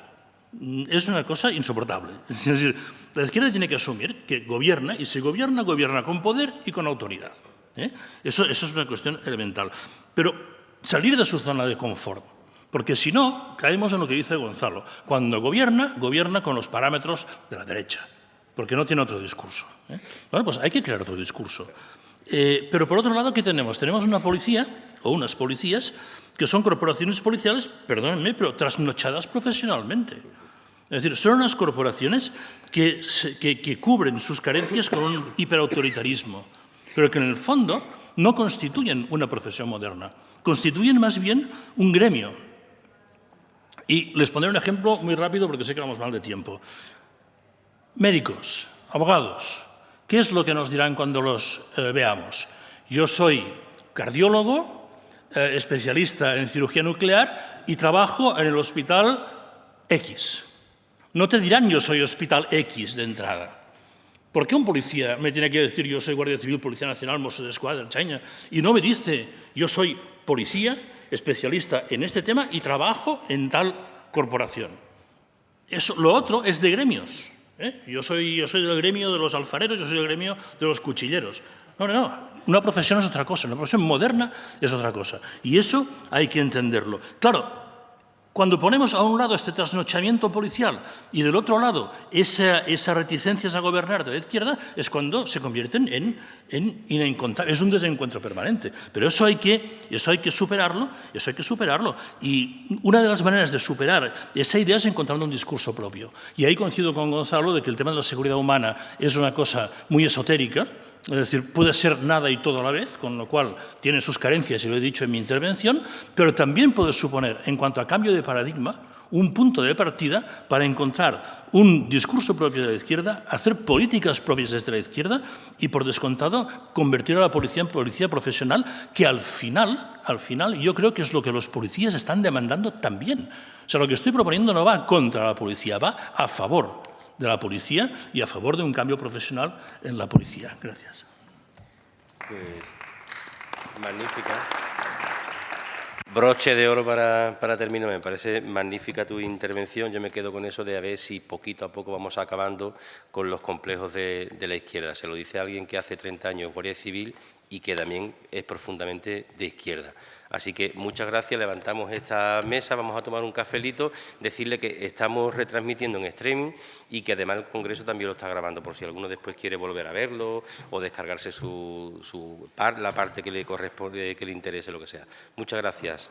es una cosa insoportable. Es decir, la izquierda tiene que asumir que gobierna y si gobierna, gobierna con poder y con autoridad. ¿eh? Eso, eso es una cuestión elemental. Pero salir de su zona de confort Porque si no, caemos en lo que dice Gonzalo. Cuando gobierna, gobierna con los parámetros de la derecha, porque no tiene otro discurso. ¿eh? Bueno, pues hay que crear otro discurso. Eh, pero por otro lado, ¿qué tenemos? Tenemos una policía, o unas policías, que son corporaciones policiales, perdónenme, pero trasnochadas profesionalmente. Es decir, son unas corporaciones que, que cubren sus carencias con un hiperautoritarismo, pero que en el fondo no constituyen una profesión moderna, constituyen más bien un gremio, y les pondré un ejemplo muy rápido porque sé que vamos mal de tiempo. Médicos, abogados, ¿qué es lo que nos dirán cuando los eh, veamos? Yo soy cardiólogo, eh, especialista en cirugía nuclear y trabajo en el hospital X. No te dirán yo soy hospital X de entrada. ¿Por qué un policía me tiene que decir yo soy Guardia Civil, Policía Nacional, Mossos de Escuadra, Chaña, y no me dice yo soy policía especialista en este tema y trabajo en tal corporación. Eso, lo otro es de gremios. ¿Eh? Yo, soy, yo soy del gremio de los alfareros, yo soy del gremio de los cuchilleros. No, no, no. Una profesión es otra cosa, una profesión moderna es otra cosa. Y eso hay que entenderlo. Claro, cuando ponemos a un lado este trasnochamiento policial y del otro lado esa, esa reticencias a gobernar de la izquierda, es cuando se convierten en, en Es un desencuentro permanente. Pero eso hay, que, eso hay que superarlo, eso hay que superarlo. Y una de las maneras de superar esa idea es encontrando un discurso propio. Y ahí coincido con Gonzalo de que el tema de la seguridad humana es una cosa muy esotérica, es decir, puede ser nada y todo a la vez, con lo cual tiene sus carencias, y lo he dicho en mi intervención, pero también puede suponer, en cuanto a cambio de paradigma, un punto de partida para encontrar un discurso propio de la izquierda, hacer políticas propias desde la izquierda y, por descontado, convertir a la policía en policía profesional, que al final, al final, yo creo que es lo que los policías están demandando también. O sea, lo que estoy proponiendo no va contra la policía, va a favor de la policía y a favor de un cambio profesional en la policía. Gracias. Pues, magnífica. Broche de oro para, para, terminar. Me parece magnífica tu intervención. Yo me quedo con eso de a ver si poquito a poco vamos acabando con los complejos de, de la izquierda. Se lo dice alguien que hace 30 años Guardia Civil y que también es profundamente de izquierda. Así que muchas gracias, levantamos esta mesa, vamos a tomar un cafelito, decirle que estamos retransmitiendo en streaming y que además el Congreso también lo está grabando, por si alguno después quiere volver a verlo o descargarse su, la parte que le corresponde, que le interese, lo que sea. Muchas gracias.